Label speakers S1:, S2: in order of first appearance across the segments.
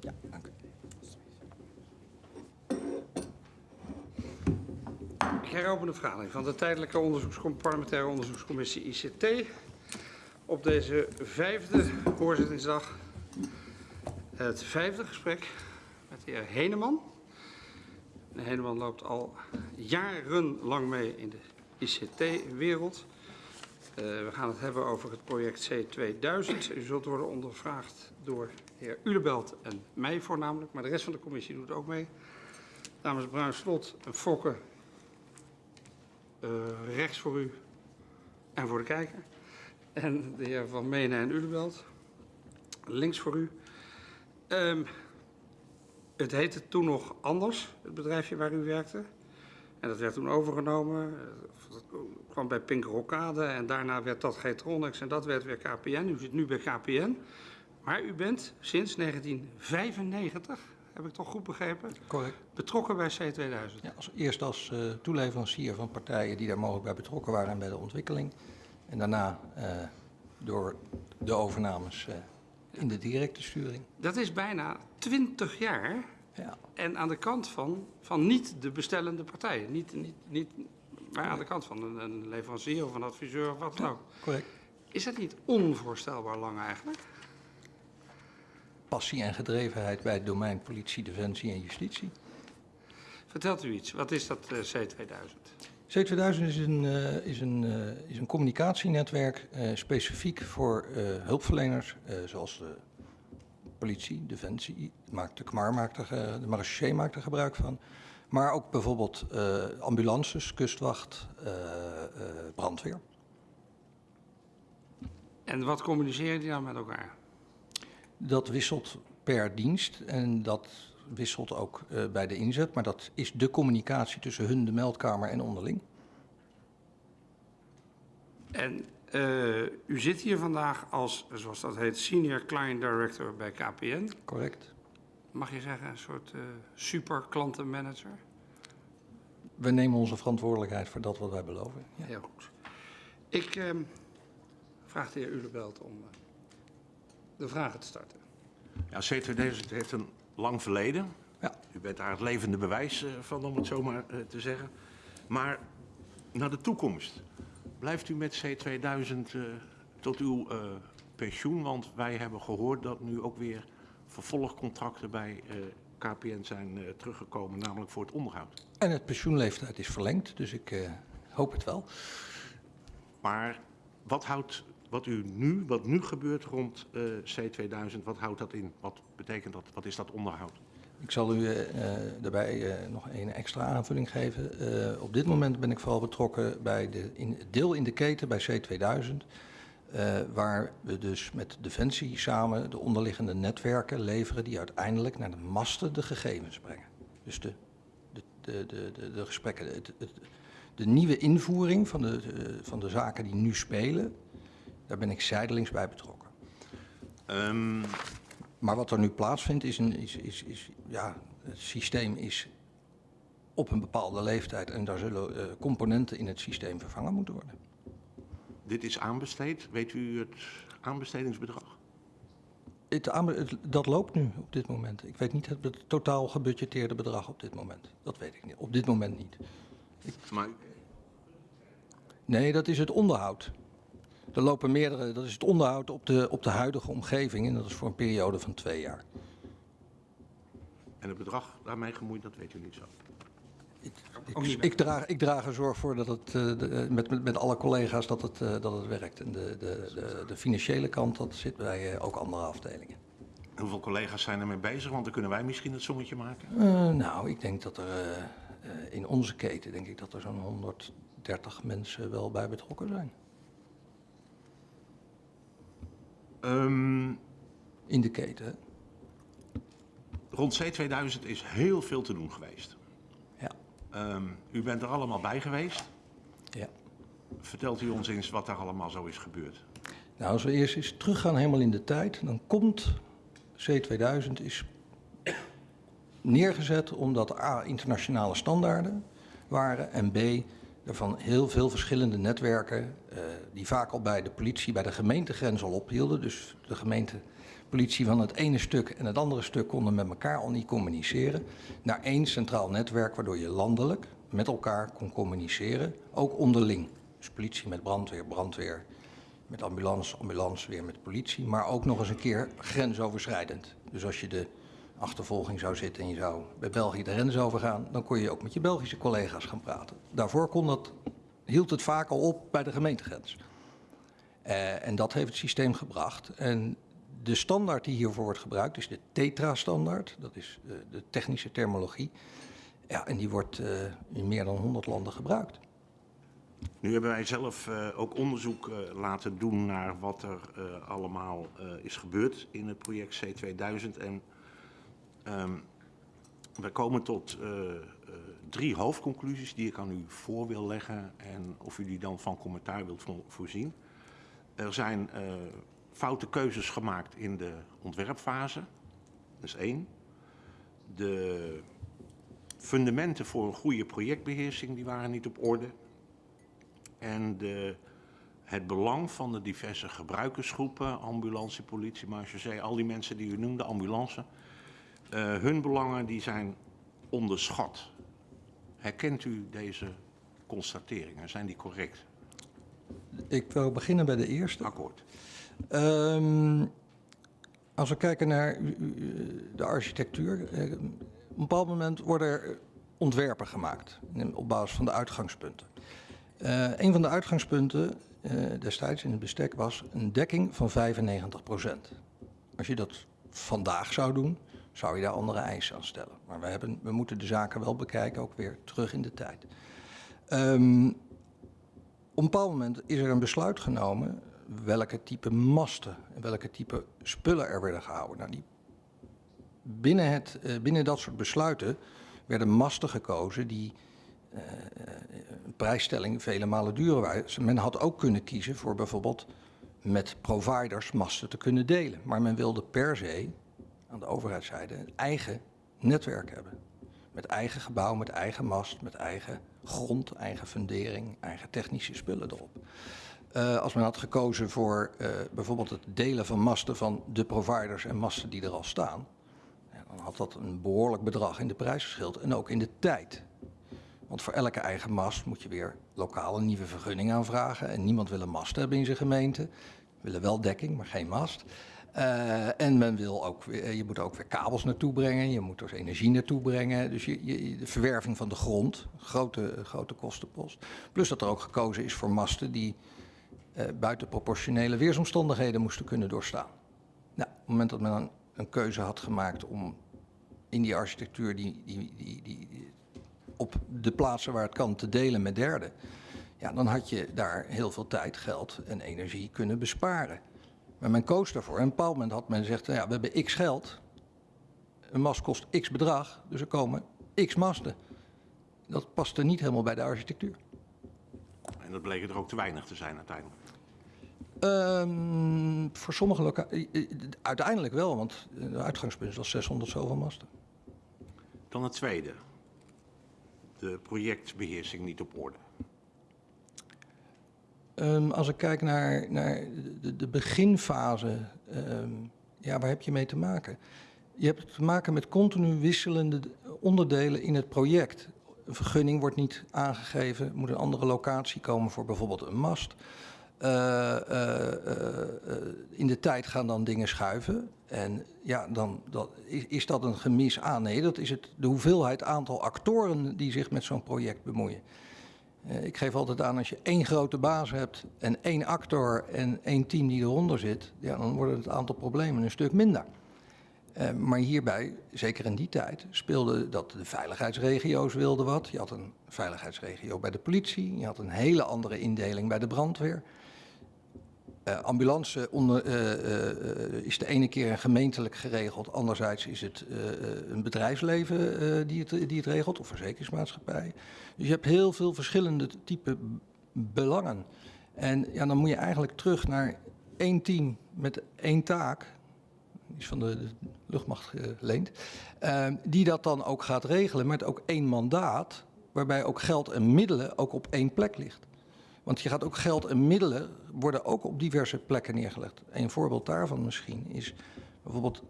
S1: Ja, dank u.
S2: Ik heropen de vergadering van de tijdelijke parlementaire onderzoekscommissie ICT. Op deze vijfde hoorzittingsdag het vijfde gesprek met de heer Heneman. De Heneman loopt al jarenlang mee in de ICT-wereld. Uh, we gaan het hebben over het project C2000. U zult worden ondervraagd door heer Ulebelt en mij voornamelijk, maar de rest van de commissie doet ook mee. Dames Bruin Slot en Fokke uh, rechts voor u en voor de kijker. En de heer Van Menen en Ulebelt links voor u. Um, het heette toen nog anders, het bedrijfje waar u werkte. En dat werd toen overgenomen. Dat kwam bij Pink Rokade en daarna werd dat Getronics en dat werd weer KPN. U zit nu bij KPN. Maar u bent sinds 1995, heb ik toch goed begrepen?
S1: Correct.
S2: Betrokken bij C2000.
S1: Ja, als, eerst als uh, toeleverancier van partijen die daar mogelijk bij betrokken waren en bij de ontwikkeling. En daarna uh, door de overnames uh, in de directe sturing.
S2: Dat is bijna 20 jaar. Ja. En aan de kant van, van niet de bestellende partijen. Niet, niet, niet, maar aan de kant van een, een leverancier of een adviseur of wat dan ook.
S1: Correct.
S2: Is dat niet onvoorstelbaar lang eigenlijk?
S1: Passie en gedrevenheid bij het domein politie, defensie en justitie.
S2: Vertelt u iets. Wat is dat uh, C2000?
S1: C2000 is een, uh, is een, uh, is een communicatienetwerk uh, specifiek voor hulpverleners, zoals de politie, defensie, maakt de KMAR maakt er, de marechaussee maakt er gebruik van. Maar ook bijvoorbeeld ambulances, kustwacht, brandweer.
S2: En wat communiceren die dan met elkaar?
S1: Dat wisselt per dienst en dat wisselt ook uh, bij de inzet, maar dat is de communicatie tussen hun, de meldkamer en onderling.
S2: En uh, u zit hier vandaag als, zoals dat heet, Senior Client Director bij KPN.
S1: Correct.
S2: Mag je zeggen, een soort uh, super klantenmanager?
S1: We nemen onze verantwoordelijkheid voor dat wat wij beloven.
S2: Ja. Heel goed. Ik uh, vraag de heer Ulebelt om de vragen te starten.
S3: Ja, C2000 heeft een lang verleden.
S1: Ja.
S3: U bent daar het levende bewijs uh, van, om het zo maar uh, te zeggen. Maar naar de toekomst. Blijft u met C2000 uh, tot uw pensioen? Want wij hebben gehoord dat nu ook weer vervolgcontracten bij KPN zijn teruggekomen, namelijk voor het onderhoud.
S1: En het pensioenleeftijd is verlengd, dus ik hoop het wel.
S3: Maar wat houdt wat u nu, wat nu gebeurt rond uh, C2000, wat houdt dat in? Wat betekent dat? Wat is dat onderhoud?
S1: Ik zal u uh, daarbij uh, nog een extra aanvulling geven. op dit moment ben ik vooral betrokken bij de in, deel in de keten bij C2000. waar we dus met Defensie samen de onderliggende netwerken leveren die uiteindelijk naar de masten de gegevens brengen. Dus de, de, de, de, de gesprekken, het, het, de nieuwe invoering van de, van de zaken die nu spelen, daar ben ik zijdelings bij betrokken.
S3: Um...
S1: Maar wat er nu plaatsvindt is, een, is, is, is, ja, het systeem is op een bepaalde leeftijd en daar zullen uh, componenten in het systeem vervangen moeten worden.
S3: Dit is aanbesteed. Weet u het aanbestedingsbedrag?
S1: Het, het, dat loopt nu op dit moment. Ik weet niet het, het totaal gebudgeteerde bedrag op dit moment. Dat weet ik niet. Op dit moment niet.
S3: Ik... Maar...
S1: Nee, dat is het onderhoud. Er lopen meerdere, dat is het onderhoud op de, op de huidige omgeving en dat is voor een periode van twee jaar.
S3: En het bedrag daarmee gemoeid, dat weet u niet zo?
S1: Ik, ik, ik, draag, ik draag er zorg voor dat het uh, de, met, met, met alle collega's dat het, uh, dat het werkt. En de, de, de, de financiële kant, dat zit bij uh, ook andere afdelingen.
S3: Hoeveel collega's zijn ermee bezig? Want dan kunnen wij misschien het sommetje maken.
S1: nou, ik denk dat er in onze keten, denk ik dat er zo'n 130 mensen wel bij betrokken zijn.
S3: Um,
S1: in de keten.
S3: Rond C2000 is heel veel te doen geweest.
S1: Ja.
S3: Um, u bent er allemaal bij geweest.
S1: Ja.
S3: Vertelt u ons eens wat daar allemaal zo is gebeurd?
S1: Nou, als we eerst eens teruggaan helemaal in de tijd, dan komt C2000 is neergezet omdat A, internationale standaarden waren en B, er van heel veel verschillende netwerken, die vaak al bij de politie, bij de gemeentegrens al ophielden. Dus de gemeente, politie van het ene stuk en het andere stuk konden met elkaar al niet communiceren, naar één centraal netwerk waardoor je landelijk met elkaar kon communiceren, ook onderling. Dus politie met brandweer, brandweer met ambulance, ambulance weer met politie, maar ook nog eens een keer grensoverschrijdend. Dus als je de achtervolging zou zitten en je zou bij België de grens overgaan, dan kon je ook met je Belgische collega's gaan praten. Daarvoor kon dat, hield het vaak al op bij de gemeentegrens. Uh, en dat heeft het systeem gebracht. En de standaard die hiervoor wordt gebruikt is de TETRA-standaard. Dat is uh, de technische terminologie. Ja, en die wordt uh, in meer dan 100 landen gebruikt.
S3: Nu hebben wij zelf ook onderzoek laten doen naar wat er allemaal is gebeurd in het project C2000. En um, we komen tot drie hoofdconclusies die ik aan u voor wil leggen en of u die dan van commentaar wilt vo voorzien. Er zijn foute keuzes gemaakt in de ontwerpfase, dat is één. De fundamenten voor een goede projectbeheersing die waren niet op orde en de, het belang van de diverse gebruikersgroepen, ambulance, politie, marechaussee, al die mensen die u noemde, ambulance, uh, hun belangen die zijn onderschat. Herkent u deze constateringen? Zijn die correct?
S1: Ik wil beginnen bij de eerste.
S3: Akkoord.
S1: Um, als we kijken naar de architectuur, op een bepaald moment worden er ontwerpen gemaakt op basis van de uitgangspunten. Uh, een van de uitgangspunten uh, destijds in het bestek was een dekking van 95% Als je dat vandaag zou doen, zou je daar andere eisen aan stellen. Maar we, hebben, we moeten de zaken wel bekijken, ook weer terug in de tijd. Um, op een bepaald moment is er een besluit genomen welke type masten en welke type spullen er werden gehouden. Nou, die, binnen, het, uh, binnen dat soort besluiten werden masten gekozen die uh, een prijsstelling vele malen duurder waren. Men had ook kunnen kiezen voor bijvoorbeeld met providers masten te kunnen delen. Maar men wilde per se, aan de overheidszijde, een eigen netwerk hebben. Met eigen gebouw, met eigen mast, met eigen grond, eigen fundering, eigen technische spullen erop. Uh, als men had gekozen voor uh, bijvoorbeeld het delen van masten van de providers en masten die er al staan, dan had dat een behoorlijk bedrag in de prijs en ook in de tijd. Want voor elke eigen mast moet je weer lokaal een nieuwe vergunning aanvragen. En niemand wil een mast hebben in zijn gemeente. Willen wel dekking, maar geen mast. Uh, en men wil ook, weer, je moet ook weer kabels naartoe brengen, je moet er energie naartoe brengen. Dus je, de verwerving van de grond, grote, grote kostenpost. Plus dat er ook gekozen is voor masten die uh, buiten proportionele weersomstandigheden moesten kunnen doorstaan. Nou, op het moment dat men een, een keuze had gemaakt om in die architectuur die, die, die, die op de plaatsen waar het kan te delen met derden. Ja, dan had je daar heel veel tijd, geld en energie kunnen besparen. Maar men koos daarvoor. En op een bepaald moment had men gezegd, nou ja, we hebben x geld. Een mast kost x bedrag, dus er komen x masten. Dat paste niet helemaal bij de architectuur.
S3: En dat bleek er ook te weinig te zijn uiteindelijk?
S1: Um, voor sommige locaties, uiteindelijk wel, want de uitgangspunt was 600 zoveel masten.
S3: Dan het tweede de projectbeheersing niet op orde?
S1: Um, als ik kijk naar, naar de, de beginfase, um, ja, waar heb je mee te maken? Je hebt te maken met continu wisselende onderdelen in het project. Een vergunning wordt niet aangegeven, moet een andere locatie komen voor bijvoorbeeld een mast. Uh, uh, uh, in de tijd gaan dan dingen schuiven. En ja, dan dat, is, is, dat een gemis aan? Nee, dat is het, de hoeveelheid aantal actoren die zich met zo'n project bemoeien. Ik geef altijd aan, als je één grote baas hebt en één actor en één team die eronder zit, ja, dan wordt het aantal problemen een stuk minder. maar hierbij, zeker in die tijd, speelde dat de veiligheidsregio's wilden wat. Je had een veiligheidsregio bij de politie, je had een hele andere indeling bij de brandweer. Uh, ambulance onder, uh, uh, is de ene keer gemeentelijk geregeld, anderzijds is het een bedrijfsleven die, het, die het regelt, of verzekeringsmaatschappij. Dus je hebt heel veel verschillende type belangen. En ja, dan moet je eigenlijk terug naar één team met één taak, die is van de, de luchtmacht geleend, die dat dan ook gaat regelen met ook één mandaat, waarbij ook geld en middelen ook op één plek ligt. Want je gaat ook geld en middelen worden ook op diverse plekken neergelegd. Een voorbeeld daarvan misschien is bijvoorbeeld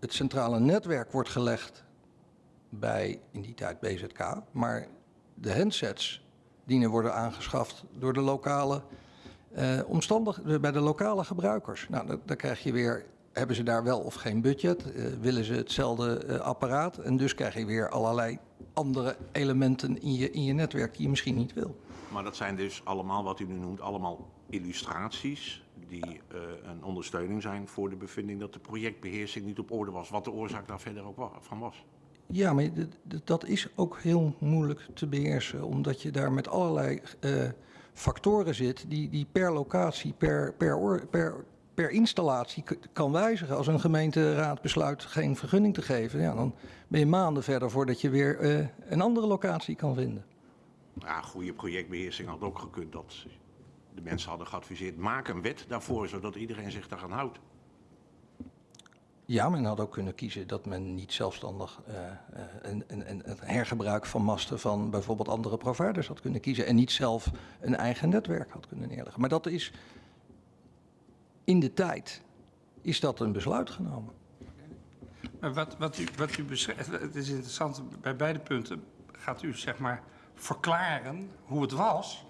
S1: het centrale netwerk wordt gelegd bij, in die tijd BZK, maar de handsets dienen worden aangeschaft door de lokale eh omstandig, bij de lokale gebruikers. Nou, dan krijg je weer, hebben ze daar wel of geen budget? Eh, willen ze hetzelfde eh, apparaat? En dus krijg je weer allerlei andere elementen in je, in je netwerk die je misschien niet wil.
S3: Maar dat zijn dus allemaal, wat u nu noemt, allemaal illustraties die eh, een ondersteuning zijn voor de bevinding dat de projectbeheersing niet op orde was. Wat de oorzaak daar verder ook van was.
S1: Ja, maar dat is ook heel moeilijk te beheersen, omdat je daar met allerlei eh, factoren zit die, die per locatie, per, per, per, installatie kan wijzigen. Als een gemeenteraad besluit geen vergunning te geven, ja, dan ben je maanden verder voordat je weer eh, een andere locatie kan vinden.
S3: Ja, goede projectbeheersing had ook gekund dat de mensen hadden geadviseerd, maak een wet daarvoor, zodat iedereen zich daaraan houdt.
S1: Ja, men had ook kunnen kiezen dat men niet zelfstandig eh, eh, een, een, een, het hergebruik van masten van bijvoorbeeld andere providers had kunnen kiezen en niet zelf een eigen netwerk had kunnen neerleggen. Maar dat is in de tijd is dat een besluit genomen.
S2: Maar wat, wat u, wat u beschrijft, het is interessant, bij beide punten gaat u zeg maar verklaren hoe het was.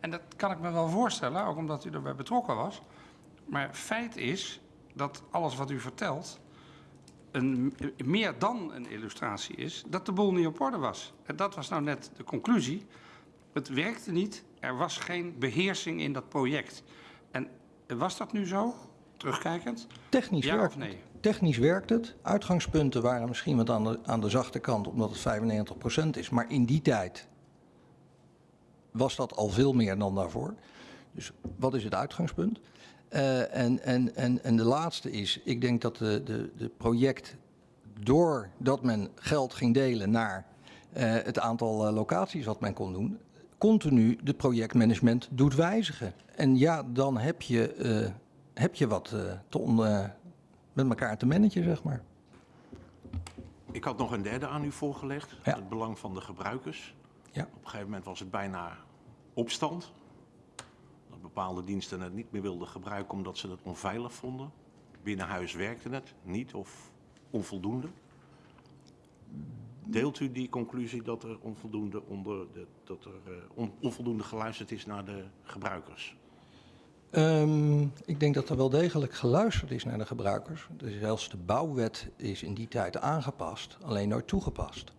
S2: En dat kan ik me wel voorstellen, ook omdat u erbij betrokken was. Maar feit is dat alles wat u vertelt een, meer dan een illustratie is, dat de boel niet op orde was. En dat was nou net de conclusie. Het werkte niet, er was geen beheersing in dat project. En was dat nu zo, terugkijkend?
S1: Technisch
S2: Ja
S1: werkt
S2: of nee?
S1: het. Technisch werkt het. Uitgangspunten waren misschien wat aan de, aan de zachte kant, omdat het 95% is. Maar in die tijd was dat al veel meer dan daarvoor. Dus wat is het uitgangspunt? Eh, en, en, en, en de laatste is, ik denk dat de, de, de project, doordat men geld ging delen naar eh, het aantal eh, locaties wat men kon doen, continu de projectmanagement doet wijzigen. En ja, dan heb je, heb je wat te on- met elkaar te managen, zeg maar.
S3: Ik had nog een derde aan u voorgelegd,
S1: Ja.
S3: het belang van de gebruikers.
S1: Ja.
S3: Op een gegeven moment was het bijna opstand. Dat bepaalde diensten het niet meer wilden gebruiken omdat ze het onveilig vonden. Binnen huis werkte het niet of onvoldoende. Deelt u die conclusie dat er onvoldoende, onder de, dat er, eh, on- onvoldoende geluisterd is naar de gebruikers?
S1: Ehm, ik denk dat er wel degelijk geluisterd is naar de gebruikers. Dus zelfs de bouwwet is in die tijd aangepast, alleen nooit toegepast.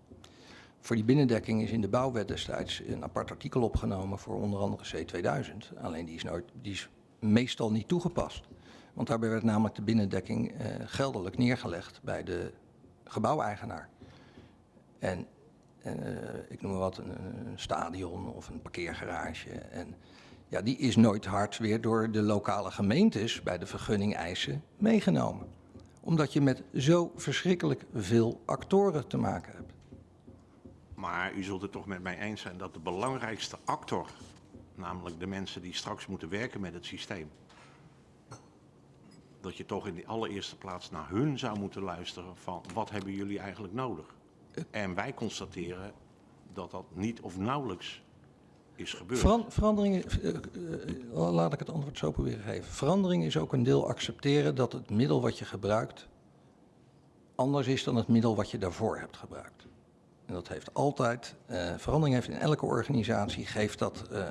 S1: Voor die binnendekking is in de bouwwet destijds een apart artikel opgenomen voor onder andere C2000. Alleen die is, nooit, die is meestal niet toegepast. Want daarbij werd namelijk de binnendekking eh, geldelijk neergelegd bij de gebouweigenaar. En eh, ik noem maar wat, een, een stadion of een parkeergarage. En ja, die is nooit hard weer door de lokale gemeentes bij de vergunning eisen meegenomen. Omdat je met zo verschrikkelijk veel actoren te maken hebt.
S3: Maar u zult het toch met mij eens zijn dat de belangrijkste actor, namelijk de mensen die straks moeten werken met het systeem, dat je toch in de allereerste plaats naar hun zou moeten luisteren van wat hebben jullie eigenlijk nodig? En wij constateren dat dat niet of nauwelijks is gebeurd.
S1: Veran- veranderingen, eh, eh, laat ik het antwoord zo proberen geven. Verandering is ook een deel accepteren dat het middel wat je gebruikt anders is dan het middel wat je daarvoor hebt gebruikt. En dat heeft altijd, eh, verandering heeft in elke organisatie, geeft dat eh,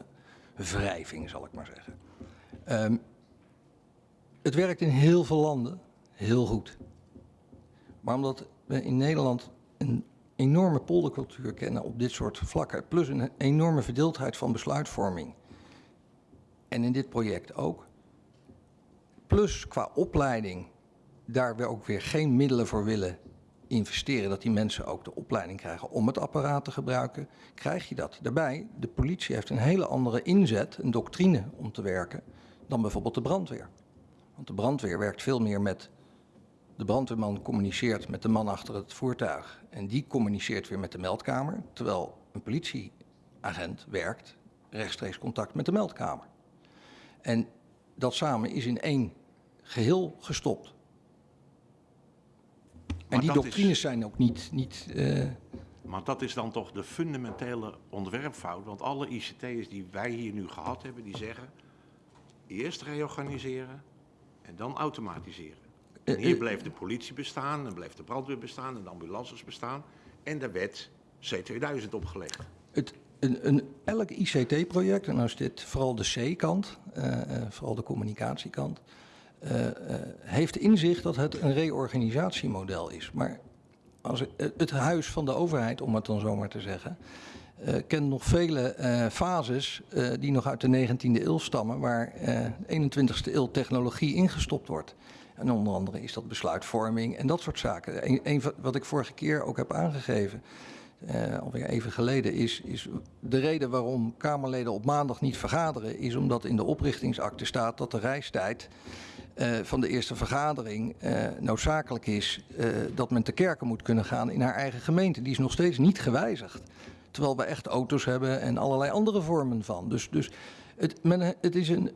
S1: wrijving, zal ik maar zeggen. Ehm, het werkt in heel veel landen heel goed. Maar omdat we in Nederland een enorme poldercultuur kennen op dit soort vlakken, plus een enorme verdeeldheid van besluitvorming, en in dit project ook, plus qua opleiding, daar we ook weer geen middelen voor willen investeren, dat die mensen ook de opleiding krijgen om het apparaat te gebruiken, krijg je dat. Daarbij, de politie heeft een hele andere inzet, een doctrine om te werken, dan bijvoorbeeld de brandweer. Want de brandweer werkt veel meer met. De brandweerman communiceert met de man achter het voertuig. En die communiceert weer met de meldkamer. Terwijl een politieagent werkt rechtstreeks contact met de meldkamer. En dat samen is in één geheel gestopt. En die
S3: is-
S1: doctrines zijn ook niet. niet eh,
S3: Maar dat is dan toch de fundamentele ontwerpfout. Want alle ICT's die wij hier nu gehad hebben, die zeggen eerst reorganiseren en dan automatiseren.
S1: Eh,
S3: En hier
S1: eh,
S3: bleef de politie bestaan, en bleef de brandweer bestaan, en de ambulances bestaan. En er werd C2000 opgelegd.
S1: Het, een, een, elk ICT-project, en nou is dit vooral de C-kant, vooral de communicatiekant, eh, eh, heeft in zich dat het een reorganisatiemodel is. Maar als het, het huis van de overheid, om het dan zomaar te zeggen, eh, kent nog vele eh, fases eh, die nog uit de 19e eeuw stammen, waar eh 21e eeuw technologie ingestopt wordt. En onder andere is dat besluitvorming en dat soort zaken. Een, een wat ik vorige keer ook heb aangegeven, eh, alweer even geleden, is, is de reden waarom Kamerleden op maandag niet vergaderen, is omdat in de oprichtingsakte staat dat de reistijd eh, van de eerste vergadering eh, noodzakelijk is eh, dat men te kerken moet kunnen gaan in haar eigen gemeente. Die is nog steeds niet gewijzigd. Terwijl we echt auto's hebben en allerlei andere vormen van. Dus, dus het, men, het is een,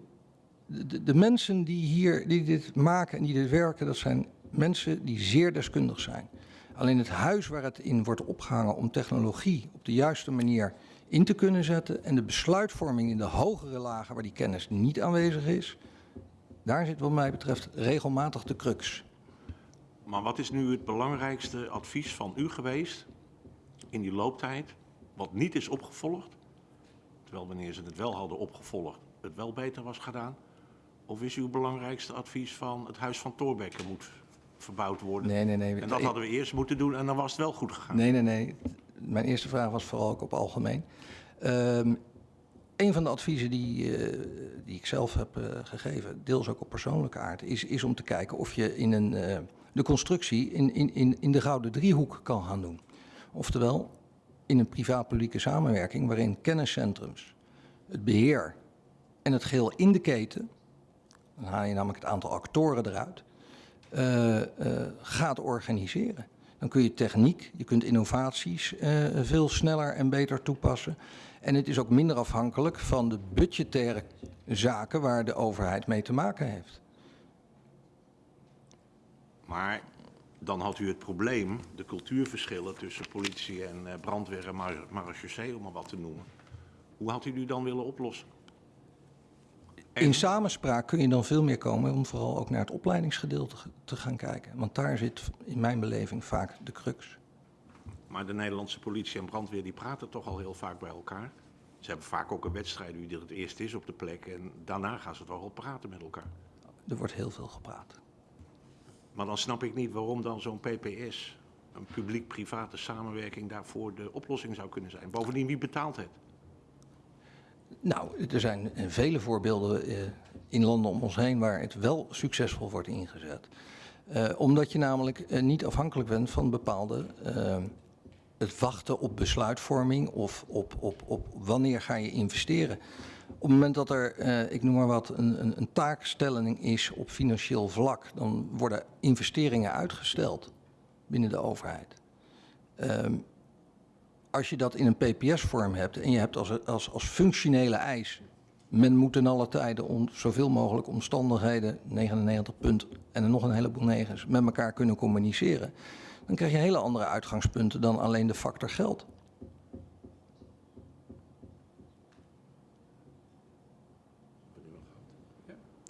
S1: de, de mensen die hier die dit maken en die dit werken, dat zijn mensen die zeer deskundig zijn. Alleen het huis waar het in wordt opgehangen om technologie op de juiste manier in te kunnen zetten en de besluitvorming in de hogere lagen waar die kennis niet aanwezig is, daar zit wat mij betreft regelmatig de crux.
S3: Maar wat is nu het belangrijkste advies van u geweest in die looptijd, wat niet is opgevolgd? Terwijl wanneer ze het wel hadden opgevolgd, het wel beter was gedaan? Of is uw belangrijkste advies van het huis van Thorbecke moet verbouwd worden?
S1: Nee, nee, nee.
S3: En dat hadden we eerst moeten doen en dan was het wel goed gegaan.
S1: Nee, nee, nee. Mijn eerste vraag was vooral ook op algemeen. Ehm een van de adviezen die, eh, die ik zelf heb eh, gegeven, deels ook op persoonlijke aard, is, is om te kijken of je in een, eh, de constructie in, in, in, in de gouden driehoek kan gaan doen. Oftewel, in een privaat-publieke samenwerking waarin kenniscentrums, het beheer en het geheel in de keten, dan haal je namelijk het aantal actoren eruit, gaat organiseren. Dan kun je techniek, je kunt innovaties veel sneller en beter toepassen. En het is ook minder afhankelijk van de budgettaire zaken waar de overheid mee te maken heeft.
S3: Maar dan had u het probleem, de cultuurverschillen tussen politie en eh, brandweer en mar- marechaussee, om maar wat te noemen. Hoe had u die dan willen oplossen? En-
S1: In samenspraak kun je dan veel meer komen om vooral ook naar het opleidingsgedeelte ge- te gaan kijken. Want daar zit in mijn beleving vaak de crux.
S3: Maar de Nederlandse politie en brandweer die praten toch al heel vaak bij elkaar. Ze hebben vaak ook een wedstrijd wie er het eerst is op de plek. En daarna gaan ze toch wel praten met elkaar.
S1: Er wordt heel veel gepraat.
S3: Maar dan snap ik niet waarom dan zo'n PPS, een publiek-private samenwerking, daarvoor de oplossing zou kunnen zijn. Bovendien, wie betaalt het?
S1: Nou, er zijn vele voorbeelden eh, in landen om ons heen waar het wel succesvol wordt ingezet. Eh, omdat je namelijk eh, niet afhankelijk bent van bepaalde. Het wachten op besluitvorming of op, op, op wanneer ga je investeren. Op het moment dat er, eh, ik noem maar wat, een, een, een taakstelling is op financieel vlak, dan worden investeringen uitgesteld binnen de overheid. Ehm, als je dat in een PPS-vorm hebt en je hebt als, als, als functionele eis, men moet in alle tijden om zoveel mogelijk omstandigheden, 99 punt en nog een heleboel negens, met elkaar kunnen communiceren, dan krijg je hele andere uitgangspunten dan alleen de factor geld.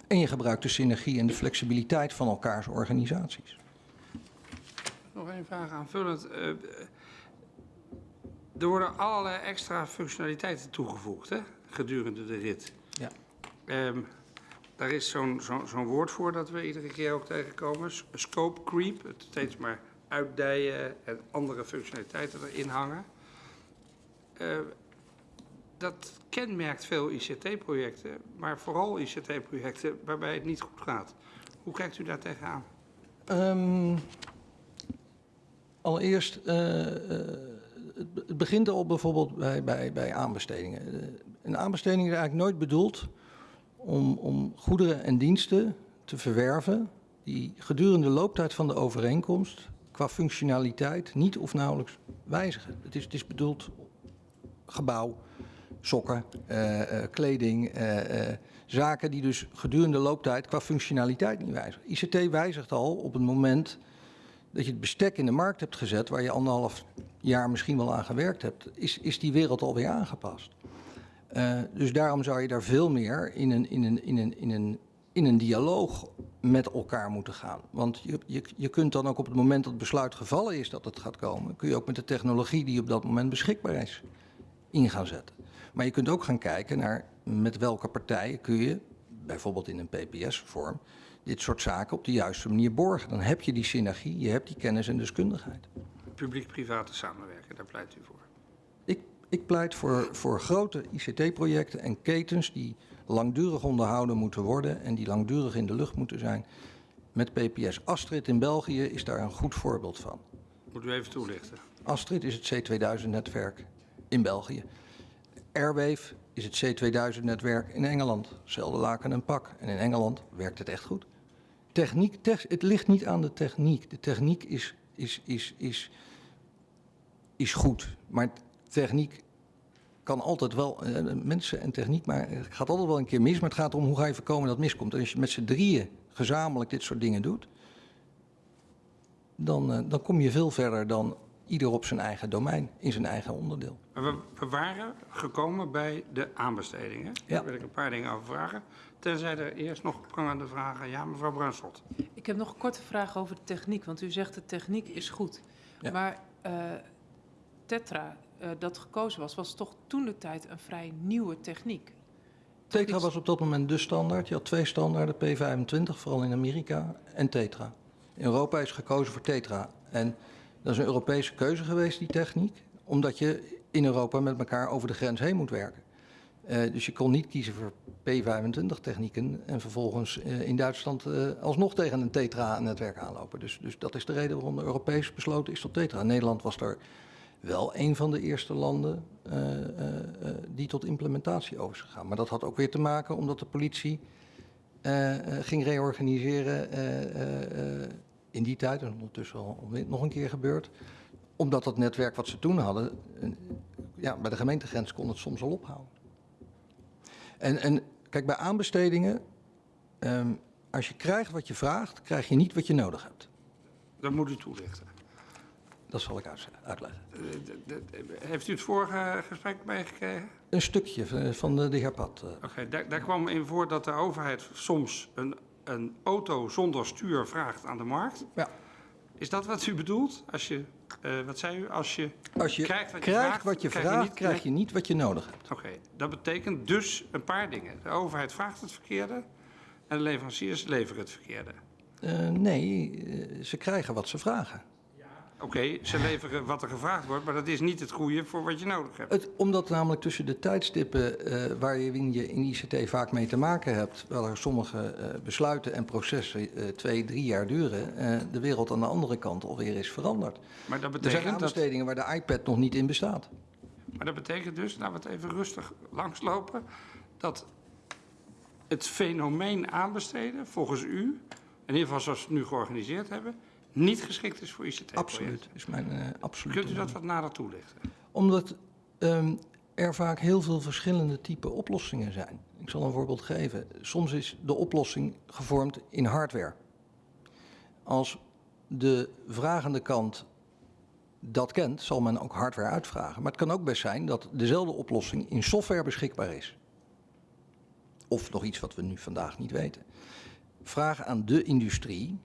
S1: En je gebruikt de synergie en de flexibiliteit van elkaars organisaties.
S2: Nog één vraag aanvullend. Eh, er worden allerlei extra functionaliteiten toegevoegd hè, gedurende de rit.
S1: Ja.
S2: Ehm, daar is zo'n woord voor dat we iedere keer ook tegenkomen. Scope creep, het steeds maar uitdijen en andere functionaliteiten erin hangen. Eh, dat kenmerkt veel ICT-projecten, maar vooral ICT-projecten waarbij het niet goed gaat. Hoe kijkt u daar tegenaan?
S1: Ehm, allereerst, eh, eh, het, be- het begint al bijvoorbeeld bij, bij, bij aanbestedingen. Een aanbesteding is eigenlijk nooit bedoeld om, om goederen en diensten te verwerven die gedurende de looptijd van de overeenkomst qua functionaliteit niet of nauwelijks wijzigen. Het is, het is bedoeld gebouw, sokken, eh, eh, kleding, eh, zaken die dus gedurende de looptijd qua functionaliteit niet wijzigen. ICT wijzigt al op het moment dat je het bestek in de markt hebt gezet, waar je anderhalf jaar misschien wel aan gewerkt hebt, is, is die wereld alweer aangepast. Dus daarom zou je daar veel meer in een, in een, in een, in een, in een dialoog met elkaar moeten gaan. Want je, je, je kunt dan ook op het moment dat het besluit gevallen is dat het gaat komen, kun je ook met de technologie die op dat moment beschikbaar is in gaan zetten. Maar je kunt ook gaan kijken naar met welke partijen kun je, bijvoorbeeld in een PPS-vorm, dit soort zaken op de juiste manier borgen. Dan heb je die synergie, je hebt die kennis en deskundigheid.
S2: Publiek-private samenwerken, daar pleit u voor.
S1: Ik, ik pleit voor, voor grote ICT-projecten en ketens die langdurig onderhouden moeten worden en die langdurig in de lucht moeten zijn. Met PPS Astrid in België is daar een goed voorbeeld van.
S2: Moet u even toelichten.
S1: Astrid is het C2000-netwerk in België. Airwave is het C2000-netwerk in Engeland. Zelfde laken en pak. En in Engeland werkt het echt goed. Techniek, tech- het ligt niet aan de techniek. De techniek is, is, is, is, is goed. Maar techniek kan altijd wel, eh, mensen en techniek, maar het gaat altijd wel een keer mis. Maar het gaat erom hoe ga je voorkomen dat het miskomt. En als je met z'n drieën gezamenlijk dit soort dingen doet, dan, eh, dan kom je veel verder dan ieder op zijn eigen domein, in zijn eigen onderdeel.
S2: We, we waren gekomen bij de aanbestedingen.
S1: Ja.
S2: Daar wil ik een paar dingen over vragen. Tenzij er eerst nog prangende vragen. Ja, mevrouw Bruinslot.
S4: Ik heb nog een korte vraag over de techniek, want u zegt de techniek is goed.
S1: Ja.
S4: Maar eh, Tetra, eh, dat gekozen was, was toch toen de tijd een vrij nieuwe techniek.
S1: Tetra was op dat moment de standaard. Je had twee standaarden, P25, vooral in Amerika, en Tetra. In Europa is gekozen voor Tetra. En dat is een Europese keuze geweest, die techniek, omdat je in Europa met elkaar over de grens heen moet werken. Eh, dus je kon niet kiezen voor P25-technieken en vervolgens eh, in Duitsland alsnog tegen een Tetra-netwerk aanlopen. Dus, dus dat is de reden waarom de Europees besloten is tot Tetra. Nederland was daar wel een van de eerste landen eh, eh, eh, die tot implementatie over is gegaan. Maar dat had ook weer te maken omdat de politie ging reorganiseren in die tijd, en ondertussen al nog een keer gebeurd. Omdat dat netwerk wat ze toen hadden, ja, bij de gemeentegrens kon het soms al ophouden. En, en kijk, bij aanbestedingen, ehm, als je krijgt wat je vraagt, krijg je niet wat je nodig hebt.
S2: Dat moet u toelichten.
S1: Dat zal ik uit- uitleggen.
S2: Eh, Heeft u het vorige gesprek meegekregen?
S1: Een stukje van- van de, de heer Pat. eh.
S2: Oké, daar, daar kwam in voor dat de overheid soms een, een auto zonder stuur vraagt aan de markt.
S1: Ja.
S2: Is dat wat u bedoelt? Als je, eh, wat zei u? Als je
S1: Als je
S2: krijgt wat je
S1: krijgt
S2: vraagt,
S1: wat je
S2: krijg je niet-
S1: krijg je niet wat je nodig hebt.
S2: Oké, dat betekent dus een paar dingen. De overheid vraagt het verkeerde en de leveranciers leveren het verkeerde.
S1: Eh, nee, eh, ze krijgen wat ze vragen.
S2: Oké, ze leveren wat er gevraagd wordt, maar dat is niet het goede voor wat je nodig hebt.
S1: Het, omdat namelijk tussen de tijdstippen eh, waar je in, ICT vaak mee te maken hebt, waar er sommige eh, besluiten en processen eh, twee, drie jaar duren, de wereld aan de andere kant alweer is veranderd.
S2: Maar dat
S1: Er zijn
S2: betekent, dat,
S1: aanbestedingen waar de iPad nog niet in bestaat.
S2: maar dat betekent dus, laten we het even rustig langslopen, dat het fenomeen aanbesteden, volgens u, in ieder geval zoals we het nu georganiseerd hebben, niet geschikt is voor ICT-projecten.
S1: Absoluut, is mijn eh absoluut.
S2: Kunt u dat wat nader toelichten?
S1: Omdat ehm, er vaak heel veel verschillende type oplossingen zijn. Ik zal een voorbeeld geven. Soms is de oplossing gevormd in hardware. Als de vragende kant dat kent, zal men ook hardware uitvragen. Maar het kan ook best zijn dat dezelfde oplossing in software beschikbaar is. Of nog iets wat we nu vandaag niet weten. Vraag aan de industrie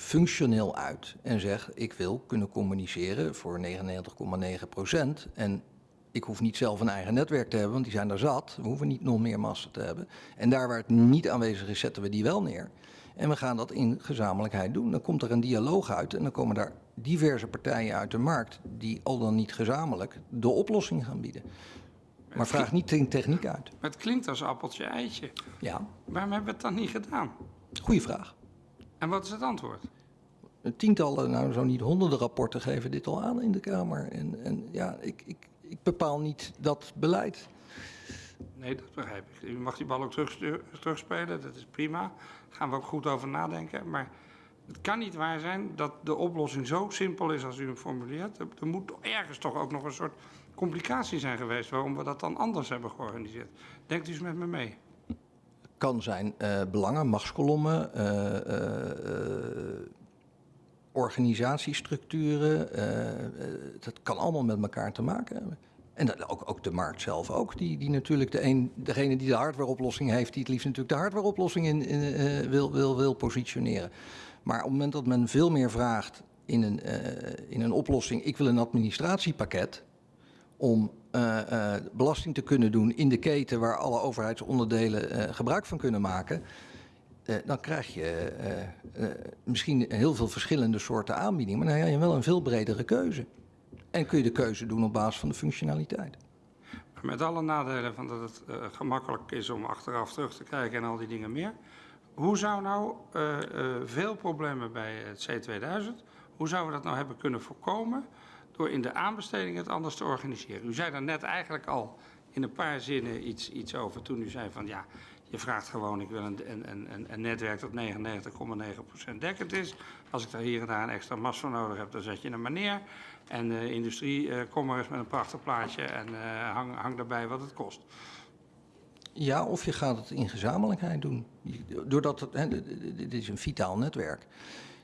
S1: functioneel uit en zeg ik wil kunnen communiceren voor 99,9 procent. En ik hoef niet zelf een eigen netwerk te hebben, want die zijn daar zat. We hoeven niet nog meer massa te hebben. En daar waar het niet aanwezig is, zetten we die wel neer. En we gaan dat in gezamenlijkheid doen. Dan komt er een dialoog uit en dan komen daar diverse partijen uit de markt die al dan niet gezamenlijk de oplossing gaan bieden. Maar vraag niet de techniek uit.
S2: Maar het klinkt als appeltje-eitje.
S1: Ja,
S2: Waarom hebben we het dan niet gedaan?
S1: goede vraag.
S2: En wat is het antwoord?
S1: Tientallen, nou zo niet honderden rapporten geven dit al aan in de Kamer. En, en ja, ik, ik, ik bepaal niet dat beleid.
S2: Nee, dat begrijp ik. U mag die bal ook terugstuur- terugspelen, dat is prima. Daar gaan we ook goed over nadenken. Maar het kan niet waar zijn dat de oplossing zo simpel is als u hem formuleert. Er, er moet ergens toch ook nog een soort complicatie zijn geweest waarom we dat dan anders hebben georganiseerd. Denkt u eens met me mee?
S1: Kan zijn eh, belangen, machtskolommen, eh, eh, organisatiestructuren. dat kan allemaal met elkaar te maken hebben. En ook, ook de markt zelf ook, die, die natuurlijk de een, degene die de hardwareoplossing heeft, die het liefst natuurlijk de hardwareoplossing in, in, wil, wil, wil positioneren. Maar op het moment dat men veel meer vraagt in een, in een oplossing, ik wil een administratiepakket om eh, eh, belasting te kunnen doen in de keten waar alle overheidsonderdelen eh, gebruik van kunnen maken, dan krijg je misschien heel veel verschillende soorten aanbiedingen, maar dan heb je wel een veel bredere keuze. En kun je de keuze doen op basis van de functionaliteit.
S2: Met alle nadelen van dat het gemakkelijk is om achteraf terug te kijken en al die dingen meer. Hoe zou nou veel problemen bij het C2000, hoe zouden we dat nou hebben kunnen voorkomen door in de aanbesteding het anders te organiseren? U zei daar net eigenlijk al in een paar zinnen iets, iets over toen u zei van ja, je vraagt gewoon ik wil een, een, een, een netwerk dat 99,9% dekkend is. Als ik daar hier en daar een extra mast voor nodig heb, dan zet je hem maar neer. En de industrie, eh, kom maar eens met een prachtig plaatje en eh, hang, hang daarbij wat het kost.
S1: Ja, of je gaat het in gezamenlijkheid doen. Doordat het, hè, dit is een vitaal netwerk.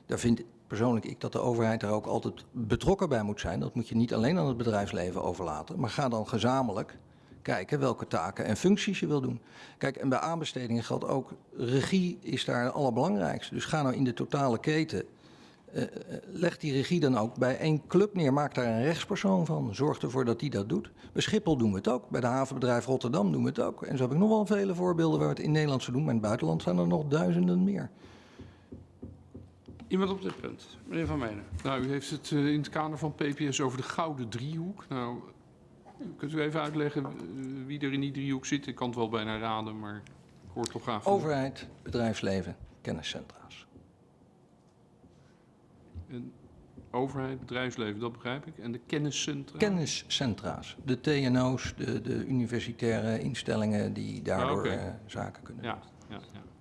S1: Daar vind persoonlijk ik dat de overheid er ook altijd betrokken bij moet zijn. Dat moet je niet alleen aan het bedrijfsleven overlaten, maar ga dan gezamenlijk kijken welke taken en functies je wil doen. Kijk, en bij aanbestedingen geldt ook, regie is daar het allerbelangrijkste. Dus ga nou in de totale keten, eh, eh, leg die regie dan ook bij één club neer. Maak daar een rechtspersoon van. Zorg ervoor dat die dat doet. Bij Schiphol doen we het ook. Bij de havenbedrijf Rotterdam doen we het ook. En zo heb ik nog wel vele voorbeelden waar we het in Nederland zo doen. Maar in het buitenland zijn er nog duizenden meer.
S2: Iemand op dit punt, meneer Van Menen.
S5: Nou, u heeft het eh, in het kader van PPS over de gouden driehoek. Nou, kunt u even uitleggen eh, wie er in die driehoek zit? Ik kan het wel bijna raden, maar ik hoor het toch graag van.
S1: Overheid, bedrijfsleven, kenniscentra's.
S5: En overheid, bedrijfsleven, dat begrijp ik. En de kenniscentra?
S1: Kenniscentra's. De TNO's, de, de universitaire instellingen die daardoor
S5: Ah,
S1: eh, zaken kunnen doen.
S5: Ja.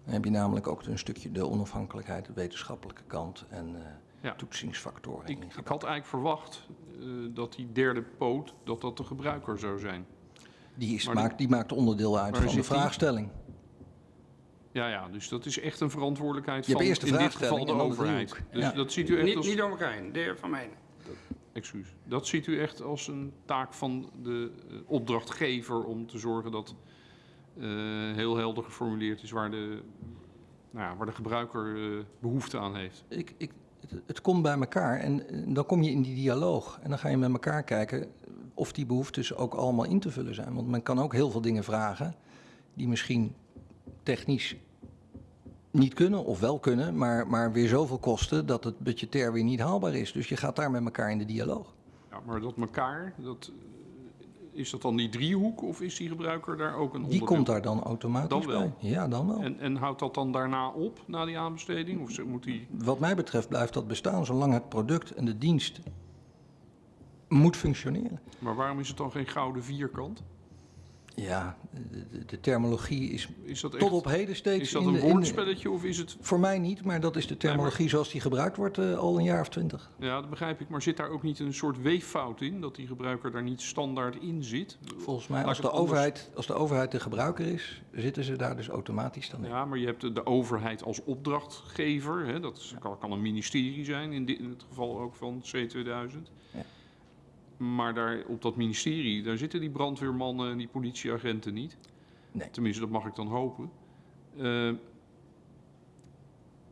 S1: Dan heb je namelijk ook een stukje de onafhankelijkheid, de wetenschappelijke kant en eh,
S5: Ja.
S1: toetsingsfactoren.
S5: Ik, had eigenlijk verwacht eh, dat die derde poot, dat dat de gebruiker zou zijn.
S1: Die, is, maakt, die maakt onderdeel uit van de
S5: die?
S1: vraagstelling.
S5: Ja, ja, dus dat is echt een verantwoordelijkheid
S1: Je hebt
S5: van
S1: eerst de
S5: in dit geval de overheid. Dus
S1: Ja.
S5: dat ziet u echt
S2: Niet,
S5: als...
S2: niet door elkaar heen, de heer Van.
S5: Excuus. Dat ziet u echt als een taak van de eh, opdrachtgever om te zorgen dat heel helder geformuleerd is waar de, nou ja, waar de gebruiker eh, behoefte aan heeft.
S1: Ik, ik, het, het komt bij elkaar en eh, dan kom je in die dialoog. En dan ga je met elkaar kijken of die behoeftes ook allemaal in te vullen zijn. Want men kan ook heel veel dingen vragen die misschien technisch niet kunnen of wel kunnen, maar, maar weer zoveel kosten dat het budgetair weer niet haalbaar is. Dus je gaat daar met elkaar in de dialoog.
S5: Ja, maar dat elkaar, dat, eh, is dat dan die driehoek of is die gebruiker daar ook een
S1: Die
S5: onderdeel?
S1: komt daar dan automatisch
S5: Dan wel.
S1: bij. Ja, dan wel.
S5: En, en houdt dat dan daarna op, na die aanbesteding? Of moet die...
S1: Wat mij betreft blijft dat bestaan zolang het product en de dienst moet functioneren.
S5: Maar waarom is het dan geen gouden vierkant?
S1: Ja, de, de- terminologie is
S5: Is dat, echt,
S1: tot op heden steeds
S5: is dat
S1: in
S5: een
S1: in
S5: woordspelletje of is het...
S1: Voor mij niet, maar dat is de terminologie zoals die gebruikt wordt eh, al een jaar of twintig.
S5: Ja, dat begrijp ik. Maar zit daar ook niet een soort weeffout in? Dat die gebruiker daar niet standaard in zit?
S1: Volgens mij, als de,
S5: anders-
S1: overheid, als de overheid de gebruiker is, zitten ze daar dus automatisch dan in.
S5: Ja, maar je hebt de, de overheid als opdrachtgever. Hè, dat is- kan, kan een ministerie zijn, in, dit, in het geval ook van C2000.
S1: Ja.
S5: Maar daar, op dat ministerie, daar zitten die brandweermannen en die politieagenten niet.
S1: Nee.
S5: Tenminste, dat mag ik dan hopen. Eh,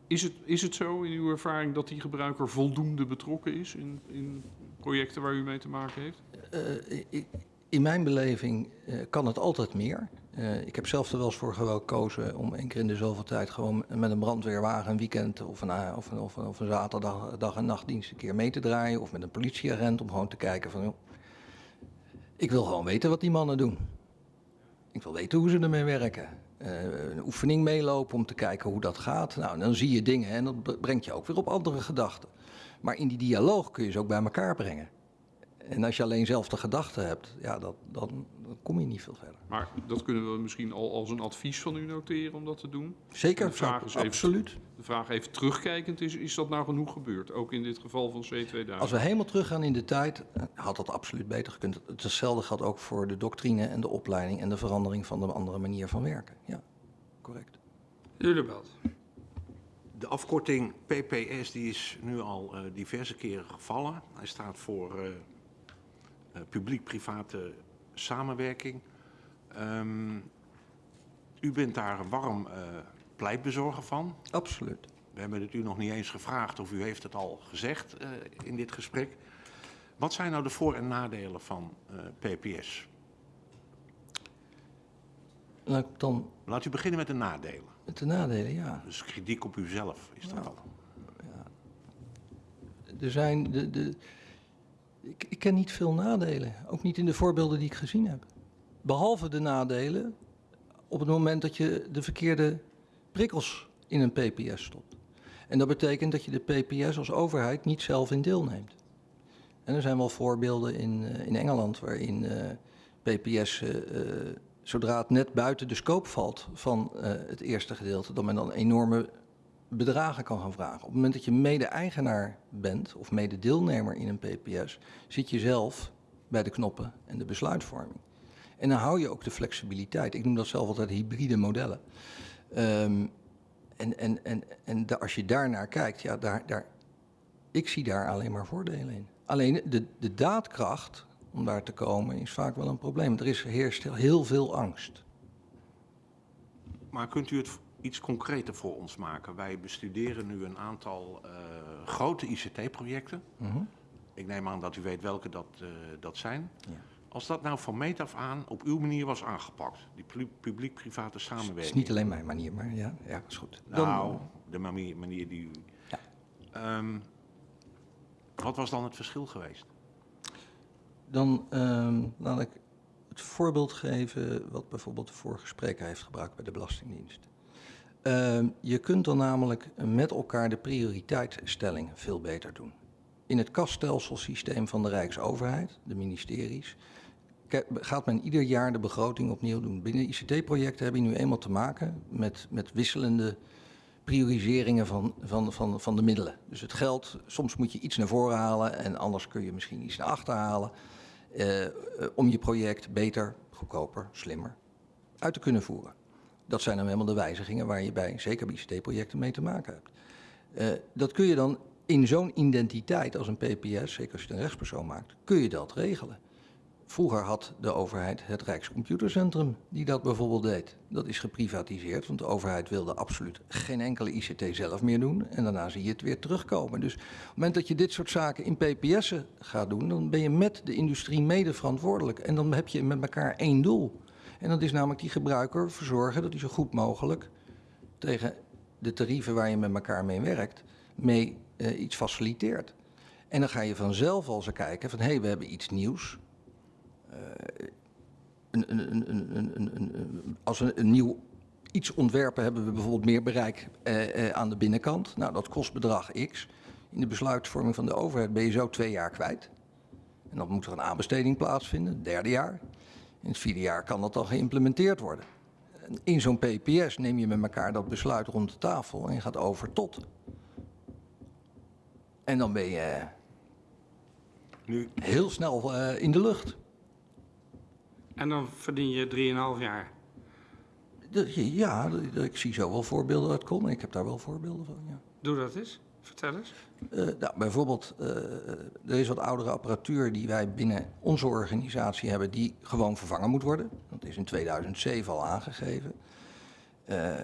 S5: is, het, is het zo in uw ervaring dat die gebruiker voldoende betrokken is in, in projecten waar u mee te maken heeft?
S1: Eh, in mijn beleving eh, kan het altijd meer. Eh, ik heb zelf er wel eens voor gekozen om één keer in de zoveel tijd gewoon met een brandweerwagen een weekend of een, a- of een, of of zaterdag dag en nachtdienst een keer mee te draaien. Of met een politieagent om gewoon te kijken van, joh, ik wil gewoon weten wat die mannen doen. Ik wil weten hoe ze ermee werken. Eh, een oefening meelopen om te kijken hoe dat gaat. Nou, dan zie je dingen en dat bre- brengt je ook weer op andere gedachten. Maar in die dialoog kun je ze ook bij elkaar brengen. En als je alleen zelf de gedachten hebt, ja, dat, dan, dan kom je niet veel verder.
S5: Maar dat kunnen we misschien al als een advies van u noteren om dat te doen.
S1: Zeker,
S5: De vraag is even-
S1: absoluut.
S5: De vraag even terugkijkend is, is dat nou genoeg gebeurd? Ook in dit geval van C2000?
S1: Als we helemaal teruggaan in de tijd, eh, had dat absoluut beter gekund. Hetzelfde geldt ook voor de doctrine en de opleiding en de verandering van de andere manier van werken. Ja, correct.
S2: Lulebelt.
S3: De afkorting PPS die is nu al eh, diverse keren gevallen. Hij staat voor eh, publiek-private samenwerking. Ehm, u bent daar een warm eh, pleitbezorger van.
S1: Absoluut.
S3: We hebben het u nog niet eens gevraagd of u heeft het al gezegd eh, in dit gesprek. Wat zijn nou de voor- en nadelen van eh, PPS?
S1: Laat ik dan
S3: Laat u beginnen met de nadelen.
S1: met de nadelen, ja.
S3: Dus kritiek op uzelf is dat al.
S1: Er zijn de, de, ik, ik ken niet veel nadelen, ook niet in de voorbeelden die ik gezien heb. Behalve de nadelen op het moment dat je de verkeerde prikkels in een PPS stopt. En dat betekent dat je de PPS als overheid niet zelf in deelneemt. En er zijn wel voorbeelden in, eh, in Engeland waarin eh, PPS, eh, eh, zodra het net buiten de scope valt van het eerste gedeelte, dat men dan enorme bedragen kan gaan vragen. Op het moment dat je mede-eigenaar bent of mede-deelnemer in een PPS, zit je zelf bij de knoppen en de besluitvorming. En dan hou je ook de flexibiliteit. Ik noem dat zelf altijd hybride modellen. Ehm, en en, en, en da- als je daarnaar kijkt, ja, daar, daar, ik zie daar alleen maar voordelen in. Alleen de, de daadkracht om daar te komen is vaak wel een probleem. Er is, heerst heel veel angst.
S3: Maar kunt u het iets concreter voor ons maken? Wij bestuderen nu een aantal eh, grote ICT-projecten.
S1: Mhm.
S3: Ik neem aan dat u weet welke dat, eh, dat zijn.
S1: Ja.
S3: Als dat nou van meet af aan op uw manier was aangepakt, die pu- publiek-private
S1: Het
S3: samenwerking.
S1: is niet alleen mijn manier, maar ja, ja is goed.
S3: Nou, de manier, manier die u.
S1: Ja.
S3: Ehm, wat was dan het verschil geweest?
S1: Dan ehm, laat ik het voorbeeld geven wat bijvoorbeeld de vorige spreker heeft gebruikt bij de Belastingdienst. Ehm, je kunt dan namelijk met elkaar de prioriteitsstelling veel beter doen. In het kaststelselsysteem van de Rijksoverheid, de ministeries, gaat men ieder jaar de begroting opnieuw doen. Binnen ICT-projecten heb je nu eenmaal te maken met, met wisselende prioriseringen van, van, van, van de middelen. Dus het geld, soms moet je iets naar voren halen en anders kun je misschien iets naar achter halen. eh, om je project beter, goedkoper, slimmer uit te kunnen voeren. Dat zijn dan helemaal de wijzigingen waar je bij, zeker ICT-projecten, mee te maken hebt. Eh, dat kun je dan in zo'n identiteit als een PPS, zeker als je het een rechtspersoon maakt, kun je dat regelen. Vroeger had de overheid het Rijkscomputercentrum die dat bijvoorbeeld deed. Dat is geprivatiseerd, want de overheid wilde absoluut geen enkele ICT zelf meer doen. En daarna zie je het weer terugkomen. Dus op het moment dat je dit soort zaken in PPS'en gaat doen, dan ben je met de industrie mede verantwoordelijk. En dan heb je met elkaar één doel. En dat is namelijk die gebruiker verzorgen dat hij zo goed mogelijk tegen de tarieven waar je met elkaar mee werkt, mee eh, iets faciliteert. En dan ga je vanzelf al eens kijken van hé, hey, we hebben iets nieuws. Eh, een, een, een, als we een nieuw iets ontwerpen, hebben we bijvoorbeeld meer bereik eh, aan de binnenkant. Nou, dat kost bedrag X. In de besluitvorming van de overheid ben je zo twee jaar kwijt. En dan moet er een aanbesteding plaatsvinden, derde jaar. In het vierde jaar kan dat dan geïmplementeerd worden. En In zo'n PPS neem je met elkaar dat besluit rond de tafel en je gaat over tot. En dan ben je
S3: Nu,
S1: heel snel eh, in de lucht.
S2: En dan verdien je 3,5 jaar.
S1: Ja, ik zie zo wel voorbeelden uitkomen. Ik heb daar wel voorbeelden van, ja.
S2: Doe dat eens. Vertel eens.
S1: Eh, nou, bijvoorbeeld, eh, er is wat oudere apparatuur die wij binnen onze organisatie hebben, die gewoon vervangen moet worden. Dat is in 2007 al aangegeven. Eh,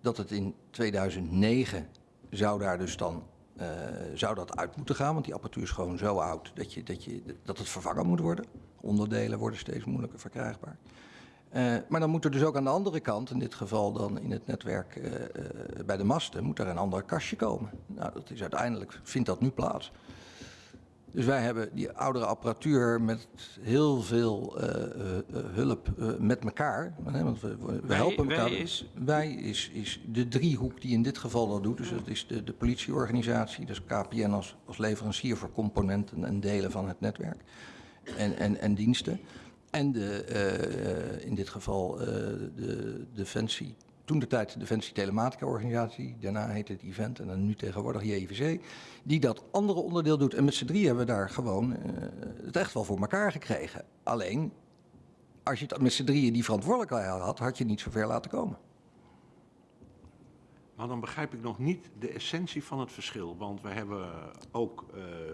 S1: dat het in 2009 zou daar dus dan eh, zou dat uit moeten gaan, want die apparatuur is gewoon zo oud dat, je, dat, je, dat het vervangen moet worden. Onderdelen worden steeds moeilijker verkrijgbaar. Eh, maar dan moet er dus ook aan de andere kant, in dit geval dan in het netwerk eh, eh, bij de masten, moet er een ander kastje komen. Nou, dat is uiteindelijk, vindt dat nu plaats. Dus wij hebben die oudere apparatuur met heel veel hulp met elkaar. Want we, we
S2: Wij-
S1: helpen
S2: wij
S1: elkaar.
S2: is?
S1: Wij is, is de driehoek die in dit geval dat doet. Dus dat is de, de politieorganisatie, dus KPN als, als leverancier voor componenten en delen van het netwerk. En, en, en diensten. En de, eh, in dit geval eh, de Defensie, toen de tijd de Defensie Telematica Organisatie, daarna heette het Event en dan nu tegenwoordig JVC, die dat andere onderdeel doet. En met z'n drie hebben we daar gewoon eh, het echt wel voor elkaar gekregen. Alleen, als je het met z'n drieën die verantwoordelijkheid had, had je niet zo ver laten komen.
S3: maar dan begrijp ik nog niet de essentie van het verschil. Want we hebben ook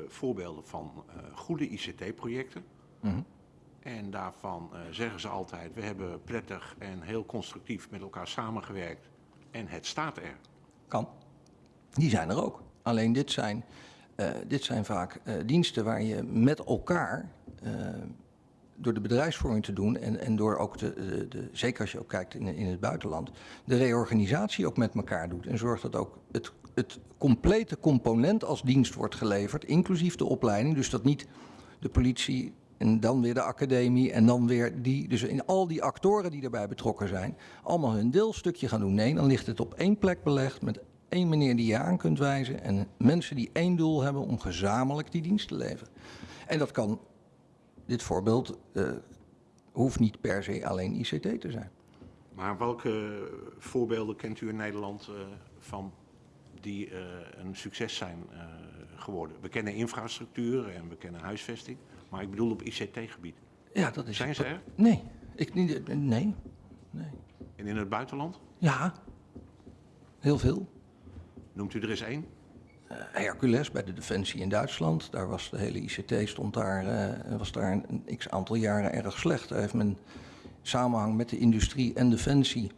S3: voorbeelden van goede ICT-projecten.
S1: Mhm.
S3: En daarvan eh, zeggen ze altijd, we hebben prettig en heel constructief met elkaar samengewerkt. En het staat er.
S1: Kan. Die zijn er ook. Alleen dit zijn, eh, dit zijn vaak eh, diensten waar je met elkaar, door de bedrijfsvorming te doen en, en door ook de, de, de- zeker als je ook kijkt in, in het buitenland, de reorganisatie ook met elkaar doet. En zorgt dat ook het, het complete component als dienst wordt geleverd, inclusief de opleiding. Dus dat niet de politie en dan weer de academie en dan weer die. Dus in al die actoren die erbij betrokken zijn, allemaal hun deelstukje gaan doen. Nee, dan ligt het op één plek belegd met één meneer die je aan kunt wijzen en mensen die één doel hebben om gezamenlijk die dienst te leveren. En dat kan, dit voorbeeld, eh, hoeft niet per se alleen ICT te zijn.
S3: Maar welke voorbeelden kent u in Nederland eh, van die eh, een succes zijn geworden? We kennen infrastructuur en we kennen huisvesting, maar ik bedoel op ICT-gebied.
S1: Ja, dat is.
S3: Zijn ze er?
S1: Nee, ik niet. Nee, nee.
S3: En in het buitenland?
S1: Ja, heel veel.
S3: Noemt u er eens één?
S1: Hercules bij de Defensie in Duitsland. Daar was de hele ICT stond daar, eh, was daar een, een x aantal jaren erg slecht. Daar heeft men samenhang met de industrie en Defensie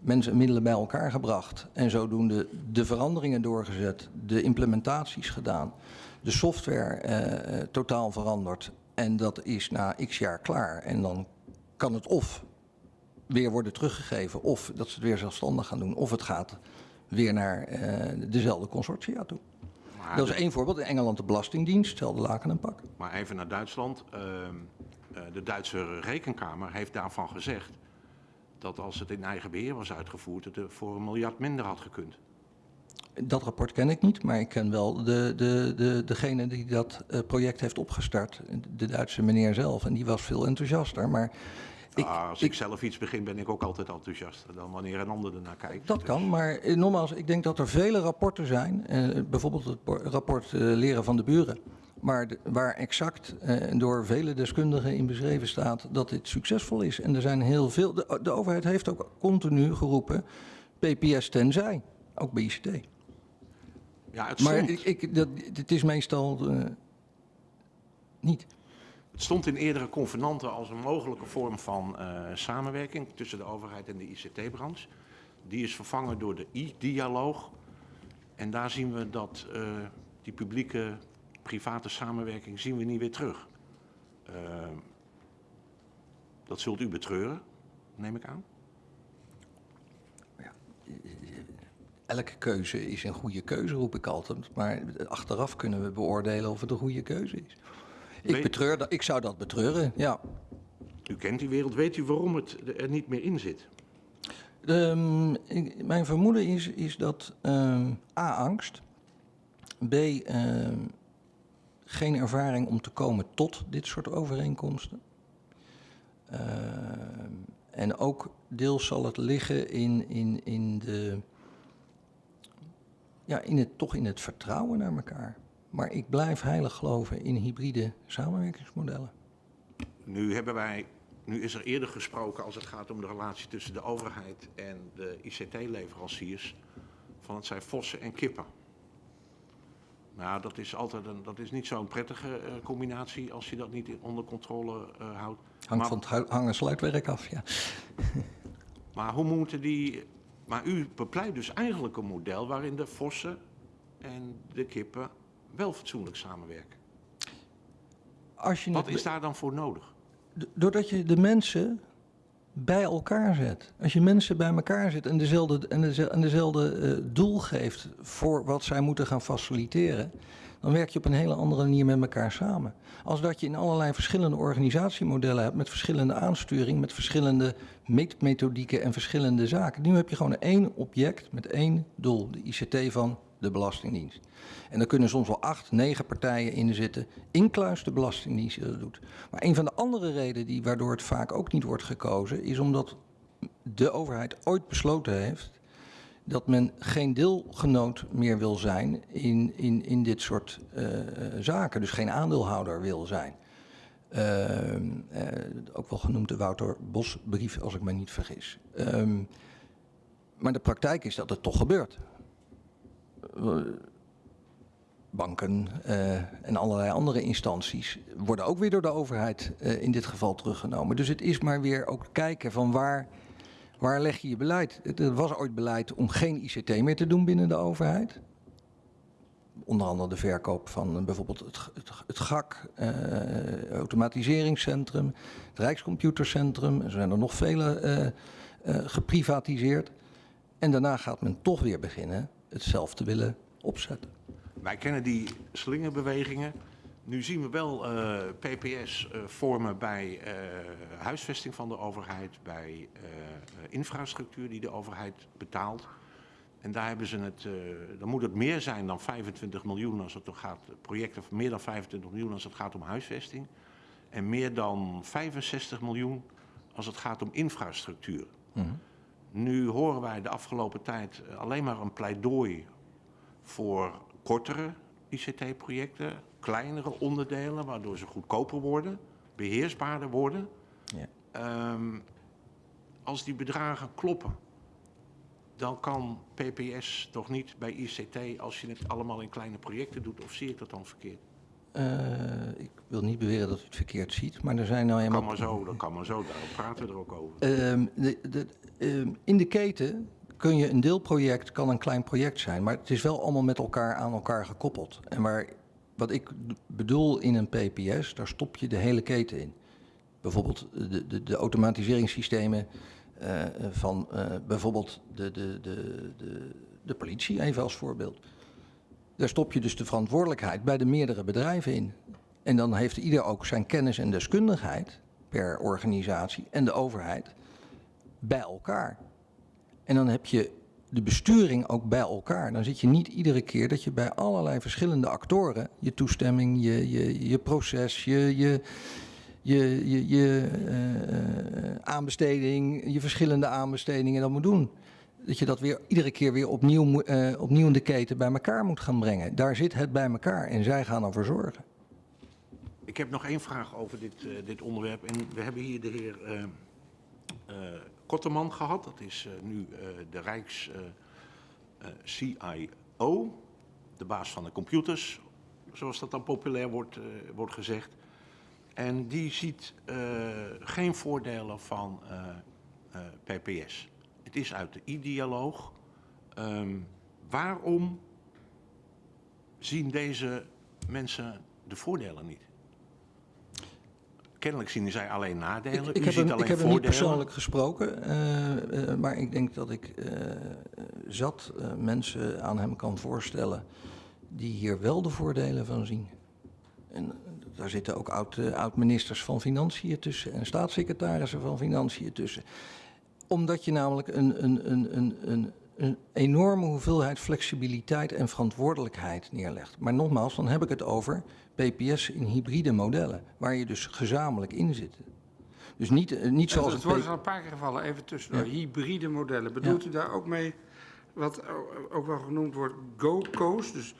S1: mensen en middelen bij elkaar gebracht. En zodoende de veranderingen doorgezet, de implementaties gedaan, de software eh, eh, totaal veranderd. En dat is na x jaar klaar. En dan kan het of weer worden teruggegeven, of dat ze het weer zelfstandig gaan doen, of het gaat weer naar eh, dezelfde consortia toe.
S3: Maar,
S1: Dat is één voorbeeld. In Engeland de Belastingdienst, hetzelfde laken en pak.
S3: maar even naar Duitsland. Ehm, eh, de Duitse rekenkamer heeft daarvan gezegd dat als het in eigen beheer was uitgevoerd, het er voor een miljard minder had gekund.
S1: Dat rapport ken ik niet, maar ik ken wel de, de, de, degene die dat eh, project heeft opgestart. De Duitse meneer zelf. En die was veel enthousiaster. Maar ik,
S3: Ah, als
S1: ik-
S3: ik zelf iets begin, ben ik ook altijd enthousiaster dan wanneer een ander ernaar kijkt.
S1: dat
S3: Dus-
S1: kan, maar eh, nogmaals, ik denk dat er vele rapporten zijn. eh, bijvoorbeeld het por- rapport eh, Leren van de Buren. Maar de- waar exact eh, door vele deskundigen in beschreven staat dat dit succesvol is. En er zijn heel veel. De, de overheid heeft ook continu geroepen: PPS tenzij. Ook bij ICT.
S3: Ja, het
S1: Maar ik, ik, dat, het is meestal eh, niet.
S3: het stond in eerdere convenanten als een mogelijke vorm van eh, samenwerking tussen de overheid en de ICT-branche. Die is vervangen door de i-dialoog. En daar zien we dat eh, die publieke private samenwerking zien we niet weer terug. Dat zult u betreuren, neem ik aan.
S1: Elke keuze is een goede keuze, roep ik altijd. Maar achteraf kunnen we beoordelen of het een goede keuze is. Ik, betreur dat, ik zou dat betreuren, ja.
S3: U kent die wereld, weet u waarom het er niet meer in zit?
S1: Ehm, ik- mijn vermoeden is, is dat ehm, A, angst. B, ehm, geen ervaring om te komen tot dit soort overeenkomsten. En ook deels zal het liggen in, in, in, de, ja, in het, toch in het vertrouwen naar elkaar. Maar ik blijf heilig geloven in hybride samenwerkingsmodellen.
S3: Nu, hebben wij, nu is er eerder gesproken als het gaat om de relatie tussen de overheid en de ICT-leveranciers. Van het zijn vossen en kippen. Nou, dat is, altijd een, dat is niet zo'n prettige eh, combinatie als je dat niet onder controle eh, houdt.
S1: Hangt
S3: Maar-
S1: van het hu- hang- en sluitwerk af, ja.
S3: Maar hoe moeten die. Maar u bepleit dus eigenlijk een model waarin de vossen en de kippen wel fatsoenlijk samenwerken.
S1: Als je
S3: Wat is daar dan voor nodig?
S1: Doordat je de mensen bij elkaar zet. Als je mensen bij elkaar zet en dezelfde, en deze- en dezelfde eh, doel geeft voor wat zij moeten gaan faciliteren, dan werk je op een hele andere manier met elkaar samen. Als dat je in allerlei verschillende organisatiemodellen hebt, met verschillende aansturing, met verschillende meetmethodieken en verschillende zaken. Nu heb je gewoon één object met één doel, de ICT van de Belastingdienst. En daar kunnen soms wel acht, negen partijen in zitten, incluis de Belastingdienst die dat doet. Maar een van de andere redenen die, waardoor het vaak ook niet wordt gekozen, is omdat de overheid ooit besloten heeft dat men geen deelgenoot meer wil zijn in, in, in dit soort eh, zaken. Dus geen aandeelhouder wil zijn. Ehm, eh, ook wel genoemd de Wouter Bos-brief, als ik me niet vergis. Ehm, maar de praktijk is dat het toch gebeurt. Banken eh, en allerlei andere instanties worden ook weer door de overheid eh, in dit geval teruggenomen. Dus het is maar weer ook kijken van waar, waar leg je je beleid. Het- Er was ooit beleid om geen ICT meer te doen binnen de overheid. Onder andere de verkoop van eh, bijvoorbeeld het, het, het GAK, eh, automatiseringscentrum, het Rijkscomputercentrum. Er zijn er nog vele geprivatiseerd. En daarna gaat men toch weer beginnen het zelf te willen opzetten.
S3: Wij kennen die slingerbewegingen. Nu zien we wel eh, PPS eh, vormen bij eh, huisvesting van de overheid, bij infrastructuur die de overheid betaalt. En daar hebben ze het, dan moet het meer zijn dan 25 miljoen als het om gaat, projecten van meer dan 25 miljoen als het gaat om huisvesting. En meer dan 65 miljoen als het gaat om infrastructuur. Nu horen wij de afgelopen tijd eh, alleen maar een pleidooi voor kortere ICT-projecten, kleinere onderdelen, waardoor ze goedkoper worden, beheersbaarder worden.
S1: Ja.
S3: Ehm, als die bedragen kloppen, dan kan PPS toch niet bij ICT als je het allemaal in kleine projecten doet, of zie ik dat dan verkeerd?
S1: Eh, ik wil niet beweren dat u het verkeerd ziet, maar er zijn nou
S3: Dat
S1: eenmaal...
S3: kan maar zo, dat kan maar zo, daarom praten we er ook over.
S1: Ehm, de, de, ehm, in de keten kun je een deelproject, kan een klein project zijn, maar het is wel allemaal met elkaar aan elkaar gekoppeld. En waar, wat ik bedoel in een PPS, daar stop je de hele keten in. Bijvoorbeeld de, de, de automatiseringssystemen eh, van eh, bijvoorbeeld de, de, de, de, de politie, even als voorbeeld. Daar stop je dus de verantwoordelijkheid bij de meerdere bedrijven in. En dan heeft ieder ook zijn kennis en deskundigheid per organisatie en de overheid bij elkaar. En dan heb je de besturing ook bij elkaar. Dan zit je niet iedere keer dat je bij allerlei verschillende actoren je toestemming, je, je, je proces, je, je, je, je, je eh, aanbesteding, je verschillende aanbestedingen dan moet doen. Dat je dat weer iedere keer weer opnieuw, eh, opnieuw in de keten bij elkaar moet gaan brengen. Daar zit het bij elkaar en zij gaan ervoor zorgen.
S3: Ik heb nog één vraag over dit, eh, dit onderwerp. En we hebben hier de heer eh eh, Kotterman gehad. Dat is nu de Rijks CIO, de baas van de computers, zoals dat dan populair wordt, wordt gezegd. En die ziet geen voordelen van PPS. Het is uit de i-dialoog. Ehm, waarom zien deze mensen de voordelen niet? Kennelijk zien zij alleen nadelen.
S1: Ik, heb hem,
S3: alleen
S1: ik heb hem niet persoonlijk gesproken, eh, eh, maar ik denk dat ik eh, zat mensen aan hem kan voorstellen die hier wel de voordelen van zien. En daar zitten ook oud, oud-ministers van Financiën tussen en staatssecretarissen van Financiën tussen. Omdat je namelijk een, een, een, een, een, een enorme hoeveelheid flexibiliteit en verantwoordelijkheid neerlegt. Maar nogmaals, dan heb ik het over PPS in hybride modellen, waar je dus gezamenlijk in zit. Dus niet, eh, niet zoals
S2: het
S1: P-
S2: al een paar keer gevallen, even tussendoor.
S1: Ja.
S2: Hybride modellen. Bedoelt u daar ook mee wat ook wel genoemd wordt GO-CO's? Dus,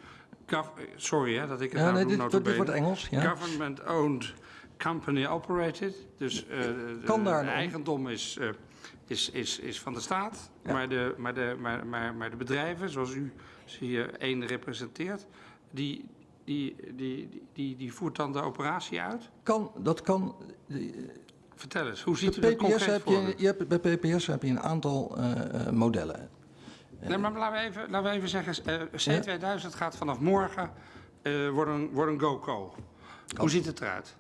S2: sorry hè, dat ik het
S1: Ja,
S2: nou
S1: nee,
S2: doe,
S1: dit, wordt Engels. Ja.
S2: Government-owned, company-operated. Dus eh, de,
S1: Kan daar
S2: de eigendom is, eh, is, is, is van de staat.
S1: Ja.
S2: Maar, de, maar, de, maar, maar, maar de bedrijven, zoals u hier één representeert, die, die, die, die, die, die voert dan de operatie uit?
S1: Kan, dat kan.
S2: Vertel eens, hoe ziet u dat
S1: PPS,
S2: concreet
S1: heb
S2: voor
S1: je, je hebt, bij PPS heb je een aantal eh, eh, modellen.
S2: Nee, maar laten we even, laten we even zeggen, eh, C2000 gaat vanaf morgen eh worden, worden GoCo. Hoe ziet het eruit?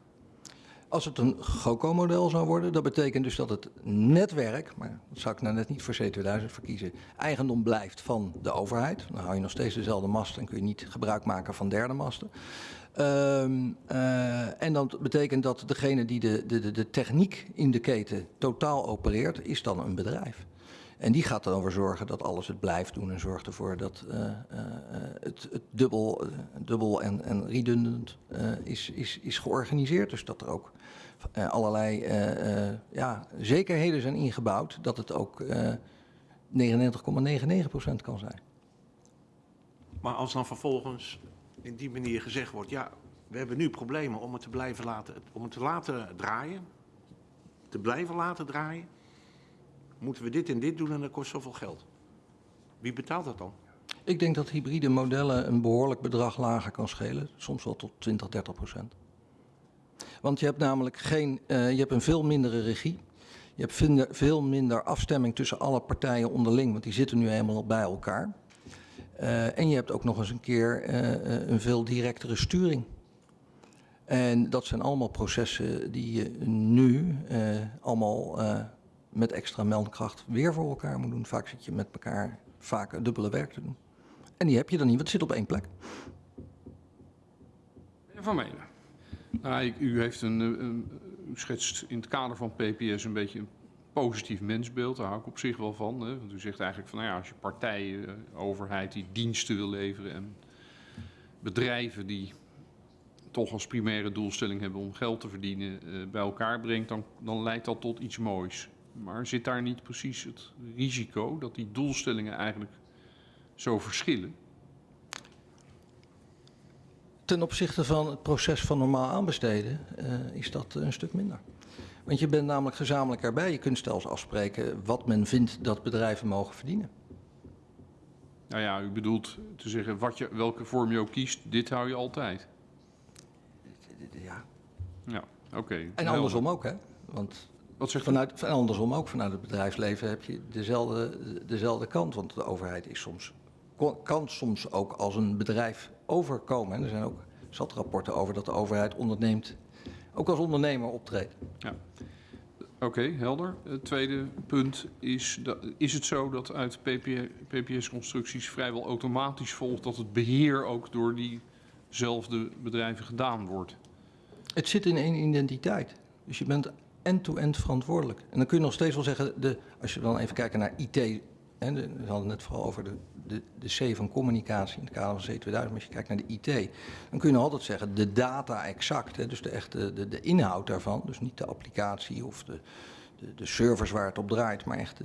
S1: Als het een GOCO-model zou worden, dat betekent dus dat het netwerk, maar dat zou ik nou net niet voor C2000 verkiezen, eigendom blijft van de overheid. Dan hou je nog steeds dezelfde mast en kun je niet gebruik maken van derde masten. Ehm, eh, en dat betekent dat degene die de, de, de, techniek in de keten totaal opereert, is dan een bedrijf. En die gaat erover zorgen dat alles het blijft doen en zorgt ervoor dat eh, eh, het, het dubbel, dubbel en, en redundant is, is, is georganiseerd. Dus dat er ook allerlei eh, eh, ja, zekerheden zijn ingebouwd dat het ook eh 99,99% kan zijn.
S3: Maar als dan vervolgens in die manier gezegd wordt, ja, we hebben nu problemen om het te blijven laten, om het te laten draaien, te blijven laten draaien, moeten we dit en dit doen en dat kost zoveel geld. Wie betaalt dat dan?
S1: Ik denk dat hybride modellen een behoorlijk bedrag lager kan schelen. Soms wel tot 20, 30 procent. Want je hebt namelijk geen, eh, je hebt een veel mindere regie. Je hebt veel minder afstemming tussen alle partijen onderling, want die zitten nu helemaal bij elkaar. Eh, en je hebt ook nog eens een keer eh, een veel directere sturing. En dat zijn allemaal processen die je nu allemaal met extra meldkracht weer voor elkaar moet doen. Vaak zit je met elkaar vaak dubbele werk te doen. En die heb je dan niet, want het zit op één plek.
S5: Van Menen. Nou, u, heeft een, eh, een, u schetst in het kader van PPS een beetje een positief mensbeeld. Daar hou ik op zich wel van. Hè? Want u zegt eigenlijk van, nou ja, als je partijen, eh, overheid die diensten wil leveren en bedrijven die toch als primaire doelstelling hebben om geld te verdienen, eh, bij elkaar brengt, dan, dan leidt dat tot iets moois. Maar zit daar niet precies het risico dat die doelstellingen eigenlijk zo verschillen?
S1: Ten opzichte van het proces van normaal aanbesteden eh, is dat een stuk minder. Want je bent namelijk gezamenlijk erbij. Je kunt zelfs afspreken wat men vindt dat bedrijven mogen verdienen.
S5: Nou ja, u bedoelt te zeggen wat je, welke vorm je ook kiest, dit hou je altijd.
S1: Ja.
S5: Ja, oké.
S1: En
S5: helder.
S1: andersom ook, hè? Want
S5: Wat zegt
S1: vanuit, en andersom ook, vanuit het bedrijfsleven heb je dezelfde, dezelfde kant. Want de overheid is soms, kan soms ook als een bedrijf overkomen. En er zijn ook zat rapporten over dat de overheid onderneemt, ook als ondernemer optreedt.
S5: Oké, helder. Het tweede punt is, dat, is het zo dat uit PPS-constructies vrijwel automatisch volgt dat het beheer ook door diezelfde bedrijven gedaan wordt?
S1: Het zit in één identiteit. Dus je bent end-to-end verantwoordelijk. En dan kun je nog steeds wel zeggen, de, als je dan even kijkt naar IT. De, we hadden het vooral over de, de, de C van communicatie in het kader van C2000. Maar als je kijkt naar de IT, dan kun je altijd zeggen de data exact. Hè, dus de, echte, de, de inhoud daarvan. Dus niet de applicatie of de, de, de servers waar het op draait. Maar echt,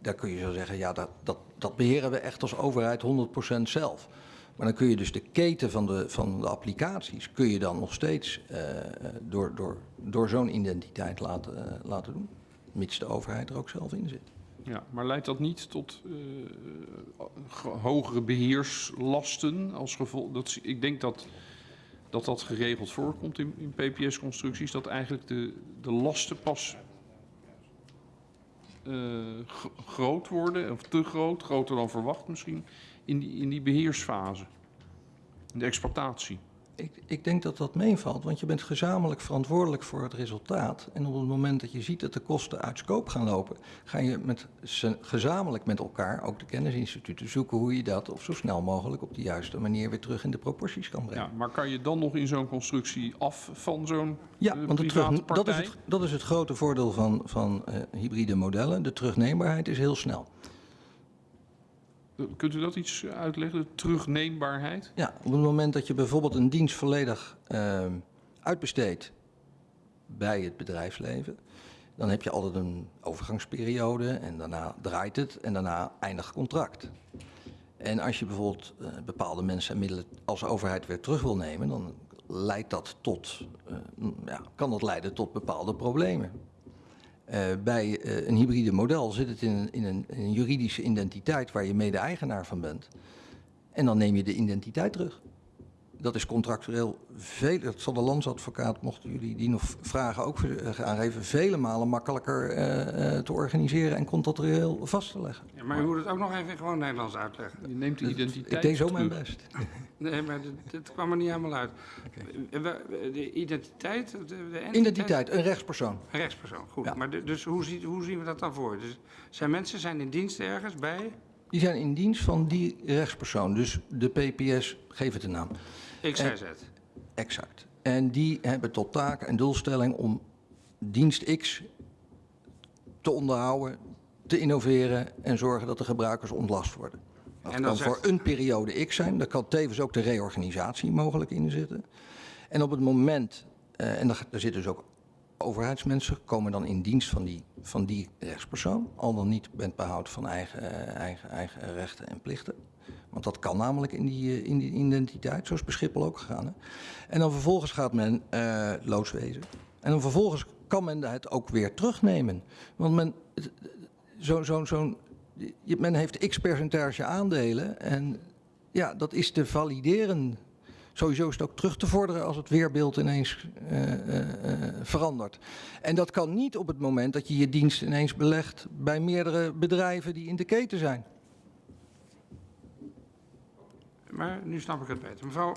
S1: daar kun je zo zeggen, ja, dat, dat, dat beheren we echt als overheid 100% zelf. Maar dan kun je dus de keten van de, van de applicaties, kun je dan nog steeds eh, door, door, door zo'n identiteit laten, eh, laten doen. Mits de overheid er ook zelf in zit.
S5: Ja, maar leidt dat niet tot eh, ge- hogere beheerslasten als gevolg? Dat, ik denk dat dat, dat geregeld voorkomt in, in PPS-constructies, dat eigenlijk de, de lasten pas eh, gro- groot worden, of te groot, groter dan verwacht misschien, in die, in die beheersfase, in de exploitatie.
S1: Ik, ik denk dat dat meevalt, want je bent gezamenlijk verantwoordelijk voor het resultaat. En op het moment dat je ziet dat de kosten uit scope gaan lopen, ga je met, gezamenlijk met elkaar, ook de kennisinstituten, zoeken hoe je dat op zo snel mogelijk op de juiste manier weer terug in de proporties kan brengen.
S5: Ja, maar kan je dan nog in zo'n constructie af van zo'n
S1: Ja,
S5: eh,
S1: want de
S5: private
S1: terug, dat, is het, dat is het grote voordeel van, van eh, hybride modellen. De terugneembaarheid is heel snel.
S5: Kunt u dat iets uitleggen, de terugneembaarheid?
S1: Ja, op het moment dat je bijvoorbeeld een dienst volledig ehm, uitbesteedt bij het bedrijfsleven, dan heb je altijd een overgangsperiode en daarna draait het en daarna eindigt contract. En als je bijvoorbeeld eh, bepaalde mensen en middelen als overheid weer terug wil nemen, dan leidt dat tot, eh, ja, kan dat leiden tot bepaalde problemen. Eh, bij eh, een hybride model zit het in, in een juridische identiteit waar je mede-eigenaar van bent. En dan neem je de identiteit terug. Dat is contractueel veel, dat zal de landsadvocaat, mochten jullie die nog vragen ook eh, aangeven, vele malen makkelijker eh, eh, te organiseren en contractueel vast te leggen.
S2: Ja, maar u moet het ook nog even in gewoon Nederlands uitleggen.
S5: Je neemt de identiteit
S1: Ik deed zo mijn best.
S2: Nee, maar dit, dit kwam er niet helemaal uit. De identiteit? De, de entiteit?
S1: Identiteit, een rechtspersoon.
S2: Een rechtspersoon, goed.
S1: Ja.
S2: Maar de- dus hoe, ziet, hoe zien we dat dan voor? Dus zijn mensen zijn in dienst ergens bij
S1: Die zijn in dienst van die rechtspersoon. Dus de PPS, geef het een naam.
S2: XYZ?
S1: Exact. En die hebben tot taak en doelstelling om dienst X te onderhouden, te innoveren en zorgen dat de gebruikers ontlast worden. Dat
S2: En dan
S1: kan
S2: zegt-
S1: voor een periode X zijn, daar kan tevens ook de reorganisatie mogelijk in zitten. En op het moment, eh, en daar, daar zitten dus ook overheidsmensen, komen dan in dienst van die, van die rechtspersoon, al dan niet met behoud van eigen, eh, eigen, eigen rechten en plichten. Want dat kan namelijk in die, eh, in identiteit, zo is bij ook gegaan. Hè? En dan vervolgens gaat men eh loodswezen. En dan vervolgens kan men het ook weer terugnemen. Want men, zo, zo, zo'n, je- men heeft x percentage aandelen en Ja, dat is te valideren. Sowieso is het ook terug te vorderen als het weerbeeld ineens eh, eh, eh, verandert. En dat kan niet op het moment dat je je dienst ineens belegt bij meerdere bedrijven die in de keten zijn.
S2: Maar nu snap ik het beter. Mevrouw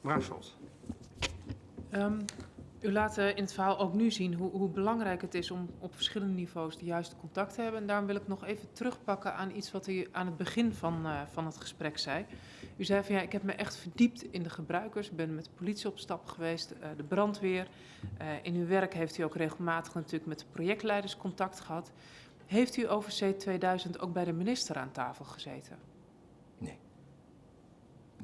S2: Bruinslot.
S4: Ehm, u laat eh, in het verhaal ook nu zien hoe, hoe belangrijk het is om op verschillende niveaus de juiste contact te hebben. En daarom wil ik nog even terugpakken aan iets wat u aan het begin van, eh, van het gesprek zei. U zei van ja, ik heb me echt verdiept in de gebruikers. Ik ben met de politie op stap geweest, eh, de brandweer. In uw werk heeft u ook regelmatig natuurlijk met de projectleiders contact gehad. Heeft u over C2000 ook bij de minister aan tafel gezeten?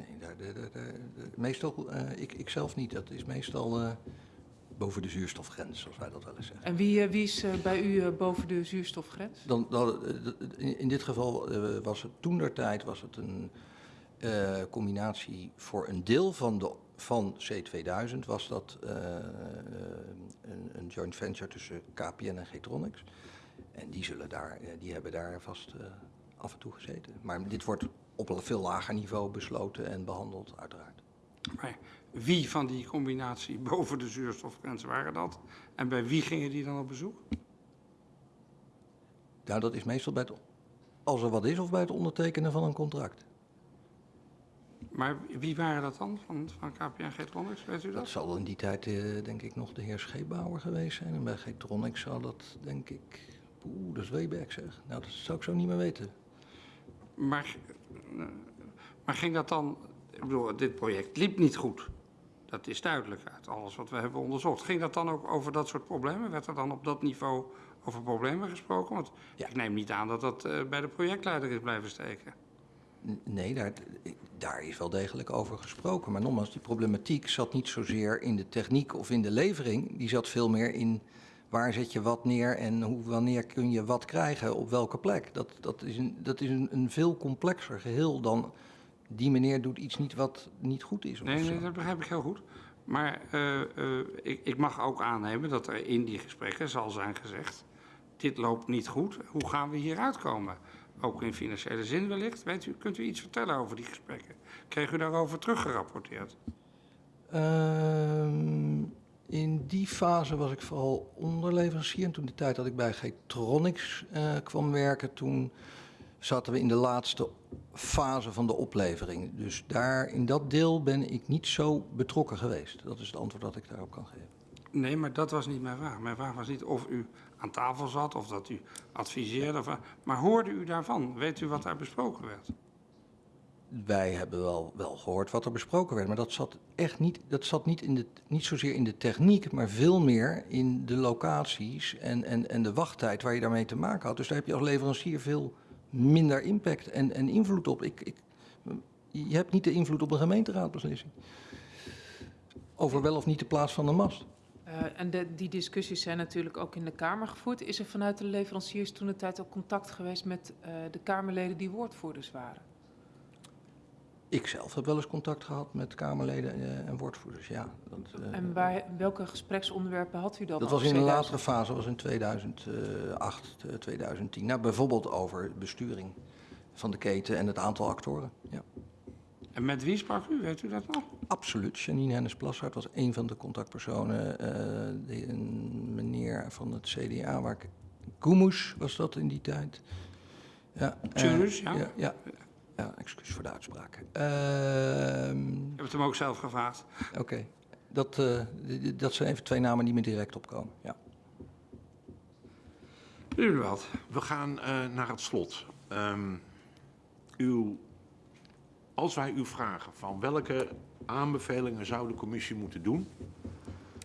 S1: Nee. Daar, daar, daar, meestal, eh, ik, ik zelf niet. Dat is meestal eh, boven de zuurstofgrens, zoals wij dat wel eens zeggen.
S4: En wie, eh, wie is bij u boven de zuurstofgrens?
S1: Dan, dan, in, in dit geval was het toen der tijd was het een combinatie voor een deel van, de, van C2000 was dat een, een joint venture tussen KPN en Getronics. En die, zullen daar, die hebben daar vast af en toe gezeten. Maar dit wordt op een veel lager niveau besloten en behandeld, uiteraard.
S2: Maar wie van die combinatie boven de zuurstofgrens waren dat? En bij wie gingen die dan op bezoek?
S1: Nou, dat is meestal bij het, als er wat is of bij het ondertekenen van een contract.
S2: Maar wie waren dat dan van, van KPN Getronics, weet u
S1: Dat
S2: dat?
S1: zal in die tijd, eh, denk ik, nog de heer Scheepbouwer geweest zijn. En bij Getronics zou dat, denk ik... Oeh, dat is Weeberg zeg. Nou, dat zou ik zo niet meer weten.
S2: Maar, maar ging dat dan... Ik bedoel, dit project liep niet goed. Dat is duidelijk uit alles wat we hebben onderzocht. Ging dat dan ook over dat soort problemen? Werd er dan op dat niveau over problemen gesproken? Want
S1: Ja.
S2: ik neem niet aan dat dat eh, bij de projectleider is blijven steken.
S1: Nee, daar, daar is wel degelijk over gesproken. Maar nogmaals, die problematiek zat niet zozeer in de techniek of in de levering. Die zat veel meer in waar zet je wat neer en hoe, wanneer kun je wat krijgen op welke plek. Dat, dat is, een, dat is een, een veel complexer geheel dan die meneer doet iets niet wat niet goed is.
S2: Nee, nee, dat begrijp ik heel goed. Maar eh, eh, ik, ik mag ook aannemen dat er in die gesprekken zal zijn gezegd... dit loopt niet goed, hoe gaan we hieruit komen? Ook in financiële zin wellicht. Weet u, kunt u iets vertellen over die gesprekken? Kreeg u daarover teruggerapporteerd?
S1: Ehm, in die fase was ik vooral onderleverancier. En toen de tijd dat ik bij Getronics eh, kwam werken, toen zaten we in de laatste fase van de oplevering. Dus daar, in dat deel ben ik niet zo betrokken geweest. Dat is het antwoord dat ik daarop kan geven.
S2: Nee, maar dat was niet mijn vraag. Mijn vraag was niet of u aan tafel zat of dat u adviseerde. Of, maar hoorde u daarvan? Weet u wat daar besproken werd?
S1: Wij hebben wel, wel gehoord wat er besproken werd, maar dat zat echt niet, dat zat niet, in de, niet zozeer in de techniek, maar veel meer in de locaties en, en, en de wachttijd waar je daarmee te maken had. Dus daar heb je als leverancier veel minder impact en, en invloed op. Ik, ik, je hebt niet de invloed op een gemeenteraadbeslissing. Over wel of niet de plaats van de mast.
S4: Eh, en de, die discussies zijn natuurlijk ook in de Kamer gevoerd. Is er vanuit de leveranciers toen de tijd ook contact geweest met eh, de Kamerleden die woordvoerders waren?
S1: Ik zelf heb wel eens contact gehad met Kamerleden eh, en woordvoerders, ja. Dat, eh,
S4: En waar, welke gespreksonderwerpen had u dan?
S1: Dat was in een
S4: 2000?
S1: latere fase, was in 2008, eh, 2010. Nou, bijvoorbeeld over besturing van de keten en het aantal actoren. Ja.
S2: En met wie sprak u? Weet u dat nog?
S1: Absoluut. Janine Hennis-Plassard was een van de contactpersonen. eh, de, een meneer van het CDA, waar ik... Koemoes was dat in die tijd. Ja, eh,
S2: ja.
S1: ja, ja. Ja, excuus voor de uitspraak. Ehm,
S2: Ik heb het hem ook zelf gevraagd.
S1: Oké. Dat, eh, dat zijn even twee namen die me direct opkomen. Ja.
S2: U wat?
S3: We gaan eh, naar het slot. Ehm, uw, als wij u vragen van welke aanbevelingen zou de commissie moeten doen...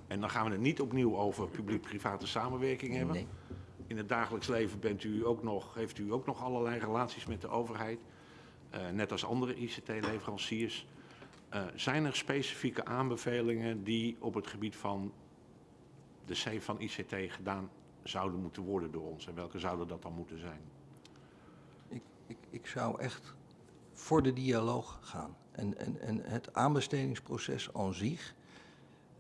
S3: en dan gaan we het niet opnieuw over publiek-private samenwerking hebben...
S1: Nee.
S3: In het dagelijks leven bent u ook nog, heeft u ook nog allerlei relaties met de overheid. Eh, net als andere ICT-leveranciers. Eh, zijn er specifieke aanbevelingen die op het gebied van de C van ICT gedaan zouden moeten worden door ons? En welke zouden dat dan moeten zijn?
S1: Ik, ik, ik zou echt voor de dialoog gaan. En, en, en het aanbestedingsproces aan zich.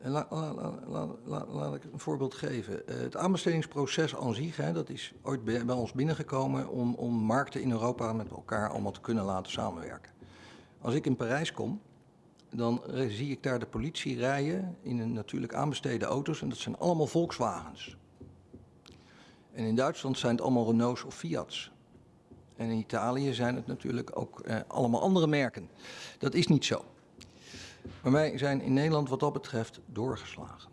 S1: Laat ik een voorbeeld geven. Eh, het aanbestedingsproces aan zich, hè, dat is ooit bij, bij ons binnengekomen om, om markten in Europa met elkaar allemaal te kunnen laten samenwerken. Als ik in Parijs kom, dan eh, zie ik daar de politie rijden in een natuurlijk aanbesteden auto's en dat zijn allemaal Volkswagens. En in Duitsland zijn het allemaal Renaults of Fiat's. En in Italië zijn het natuurlijk ook eh, allemaal andere merken. Dat is niet zo. Maar wij zijn in Nederland wat dat betreft doorgeslagen.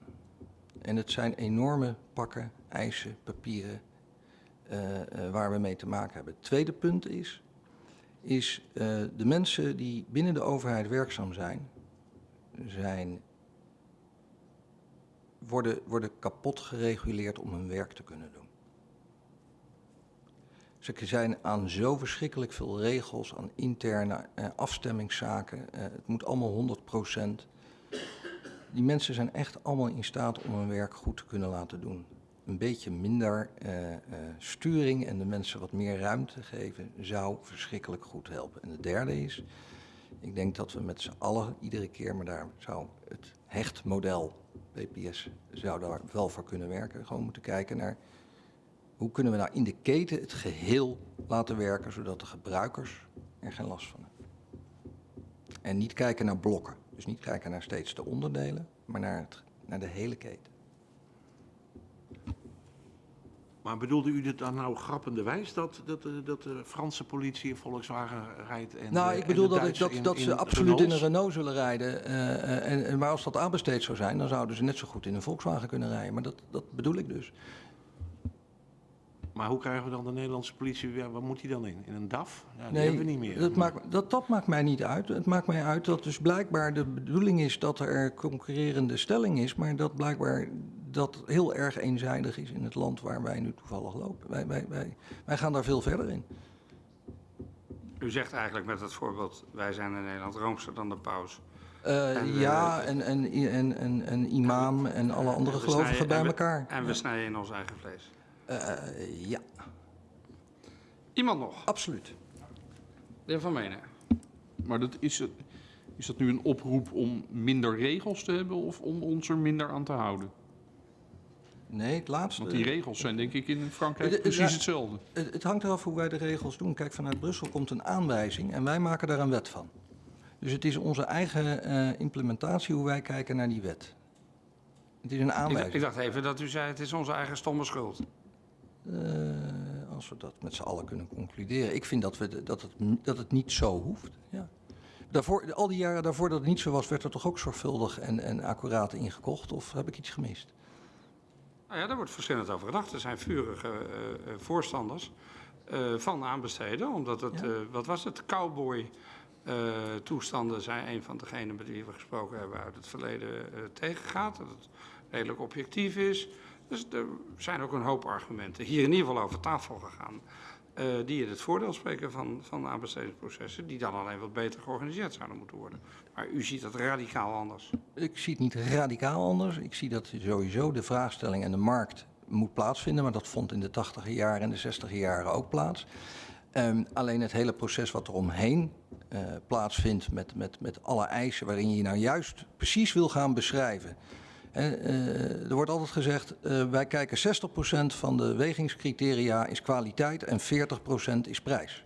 S1: En het zijn enorme pakken, eisen, papieren eh, eh, waar we mee te maken hebben. Het tweede punt is, is eh, de mensen die binnen de overheid werkzaam zijn, zijn worden, worden kapot gereguleerd om hun werk te kunnen doen. Ze zijn aan zo verschrikkelijk veel regels, aan interne eh, afstemmingszaken. Eh, het moet allemaal 100% Die mensen zijn echt allemaal in staat om hun werk goed te kunnen laten doen. Een beetje minder eh, eh, sturing en de mensen wat meer ruimte geven zou verschrikkelijk goed helpen. En de derde is, ik denk dat we met z'n allen iedere keer, maar daar zou het hechtmodel PPS zou daar wel voor kunnen werken. Gewoon moeten kijken naar hoe kunnen we nou in de keten het geheel laten werken, zodat de gebruikers er geen last van hebben. En niet kijken naar blokken. Dus niet kijken naar steeds de onderdelen, maar naar, het, naar de hele keten.
S3: Maar bedoelde u dit dan nou grappenderwijs dat, dat, eh, dat de Franse politie in Volkswagen rijdt? En,
S1: nou, ik bedoel dat, dat,
S3: in-
S1: dat ze
S3: in
S1: absoluut in een? Renault zullen rijden. eh, eh, en, maar als dat aanbesteed zou zijn, dan zouden ze net zo goed in een Volkswagen kunnen rijden. Maar dat, dat bedoel ik dus.
S3: Maar hoe krijgen we dan de Nederlandse politie weer? Waar moet die dan in? In een DAF? Ja, die
S1: Nee,
S3: hebben we niet meer.
S1: Dat maakt, dat, dat maakt mij niet uit. Het maakt mij uit dat dus blijkbaar de bedoeling is dat er concurrerende stelling is, maar dat blijkbaar dat heel erg eenzijdig is in het land waar wij nu toevallig lopen. Wij, wij, wij, wij gaan daar veel verder in.
S2: U zegt eigenlijk met het voorbeeld, wij zijn in Nederland roomser dan de paus.
S1: Eh,
S2: En, eh,
S1: ja, en, en, en, en, en imam en alle andere gelovigen
S2: snijden-
S1: bij
S2: en we-
S1: elkaar.
S2: En we snijden in ons eigen vlees.
S1: Eh, ja,
S2: Iemand nog?
S1: absoluut.
S2: De heer Van Menen.
S5: Maar dat is, het- is dat nu een oproep om minder regels te hebben of om ons er minder aan te houden?
S1: Nee, het laatste.
S5: Want die regels zijn denk ik in Frankrijk
S1: Eh, eh,
S5: precies
S1: ja.
S5: hetzelfde.
S1: Het, het hangt eraf hoe wij de regels doen. Kijk, vanuit Brussel komt een aanwijzing en wij maken daar een wet van. Dus het is onze eigen eh, implementatie hoe wij kijken naar die wet. Het is een
S2: Ik,
S1: aanwijzing.
S2: ik dacht even dat u zei, het is onze eigen stomme schuld.
S1: Eh, als we dat met z'n allen kunnen concluderen. Ik vind dat, we dat, het, dat het niet zo hoeft. Ja. Daarvoor, al die jaren daarvoor dat het niet zo was, werd er toch ook zorgvuldig en, en accuraat ingekocht? Of heb ik iets gemist?
S2: Nou ja, daar wordt verschillend over gedacht. Er zijn vurige eh, eh, voorstanders van aanbesteden. Omdat het,
S1: Ja.
S2: wat was het, cowboy toestanden zijn een van degenen met wie we gesproken hebben uit het verleden tegengaat. Dat het redelijk objectief is. Dus er zijn ook een hoop argumenten hier in ieder geval over tafel gegaan. eh, die in het voordeel spreken van, van aanbestedingsprocessen. Die dan alleen wat beter georganiseerd zouden moeten worden. Maar u ziet dat radicaal anders.
S1: Ik zie het niet radicaal anders. Ik zie dat sowieso de vraagstelling en de markt moet plaatsvinden. Maar dat vond in de 80 jaren en de 60 jaren ook plaats. Ehm, alleen het hele proces wat er omheen eh, plaatsvindt met, met, met alle eisen waarin je nou juist precies wil gaan beschrijven. Eh, er wordt altijd gezegd, eh, wij kijken 60% van de wegingscriteria is kwaliteit en 40% is prijs.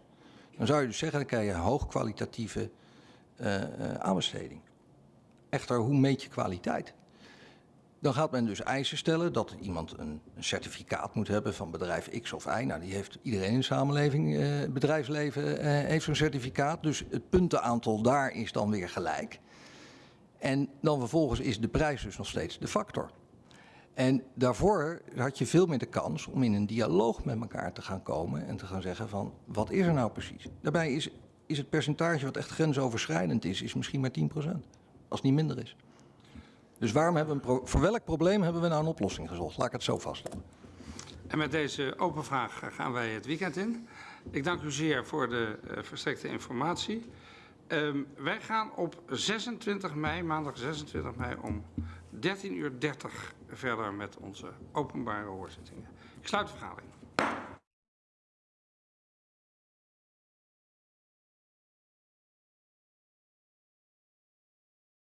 S1: Dan zou je dus zeggen, dan krijg je hoogkwalitatieve eh, aanbesteding. Echter, hoe meet je kwaliteit? Dan gaat men dus eisen stellen dat iemand een certificaat moet hebben van bedrijf X of Y. Nou, die heeft iedereen in de samenleving, eh, bedrijfsleven, eh, heeft zo'n certificaat. Dus het puntenaantal daar is dan weer gelijk. En dan vervolgens is de prijs dus nog steeds de factor. En daarvoor had je veel meer de kans om in een dialoog met elkaar te gaan komen en te gaan zeggen van wat is er nou precies? Daarbij is, is het percentage wat echt grensoverschrijdend is, is misschien maar 10%. Als het niet minder is. Dus waarom hebben we voor welk probleem hebben we nou een oplossing gezocht? Laat ik het zo vaststellen.
S2: En met deze open vraag gaan wij het weekend in. Ik dank u zeer voor de eh, verstrekte informatie. Ehm, wij gaan op 26 mei, maandag 26 mei om 13.30 uur verder met onze openbare hoorzittingen. Ik sluit de vergadering.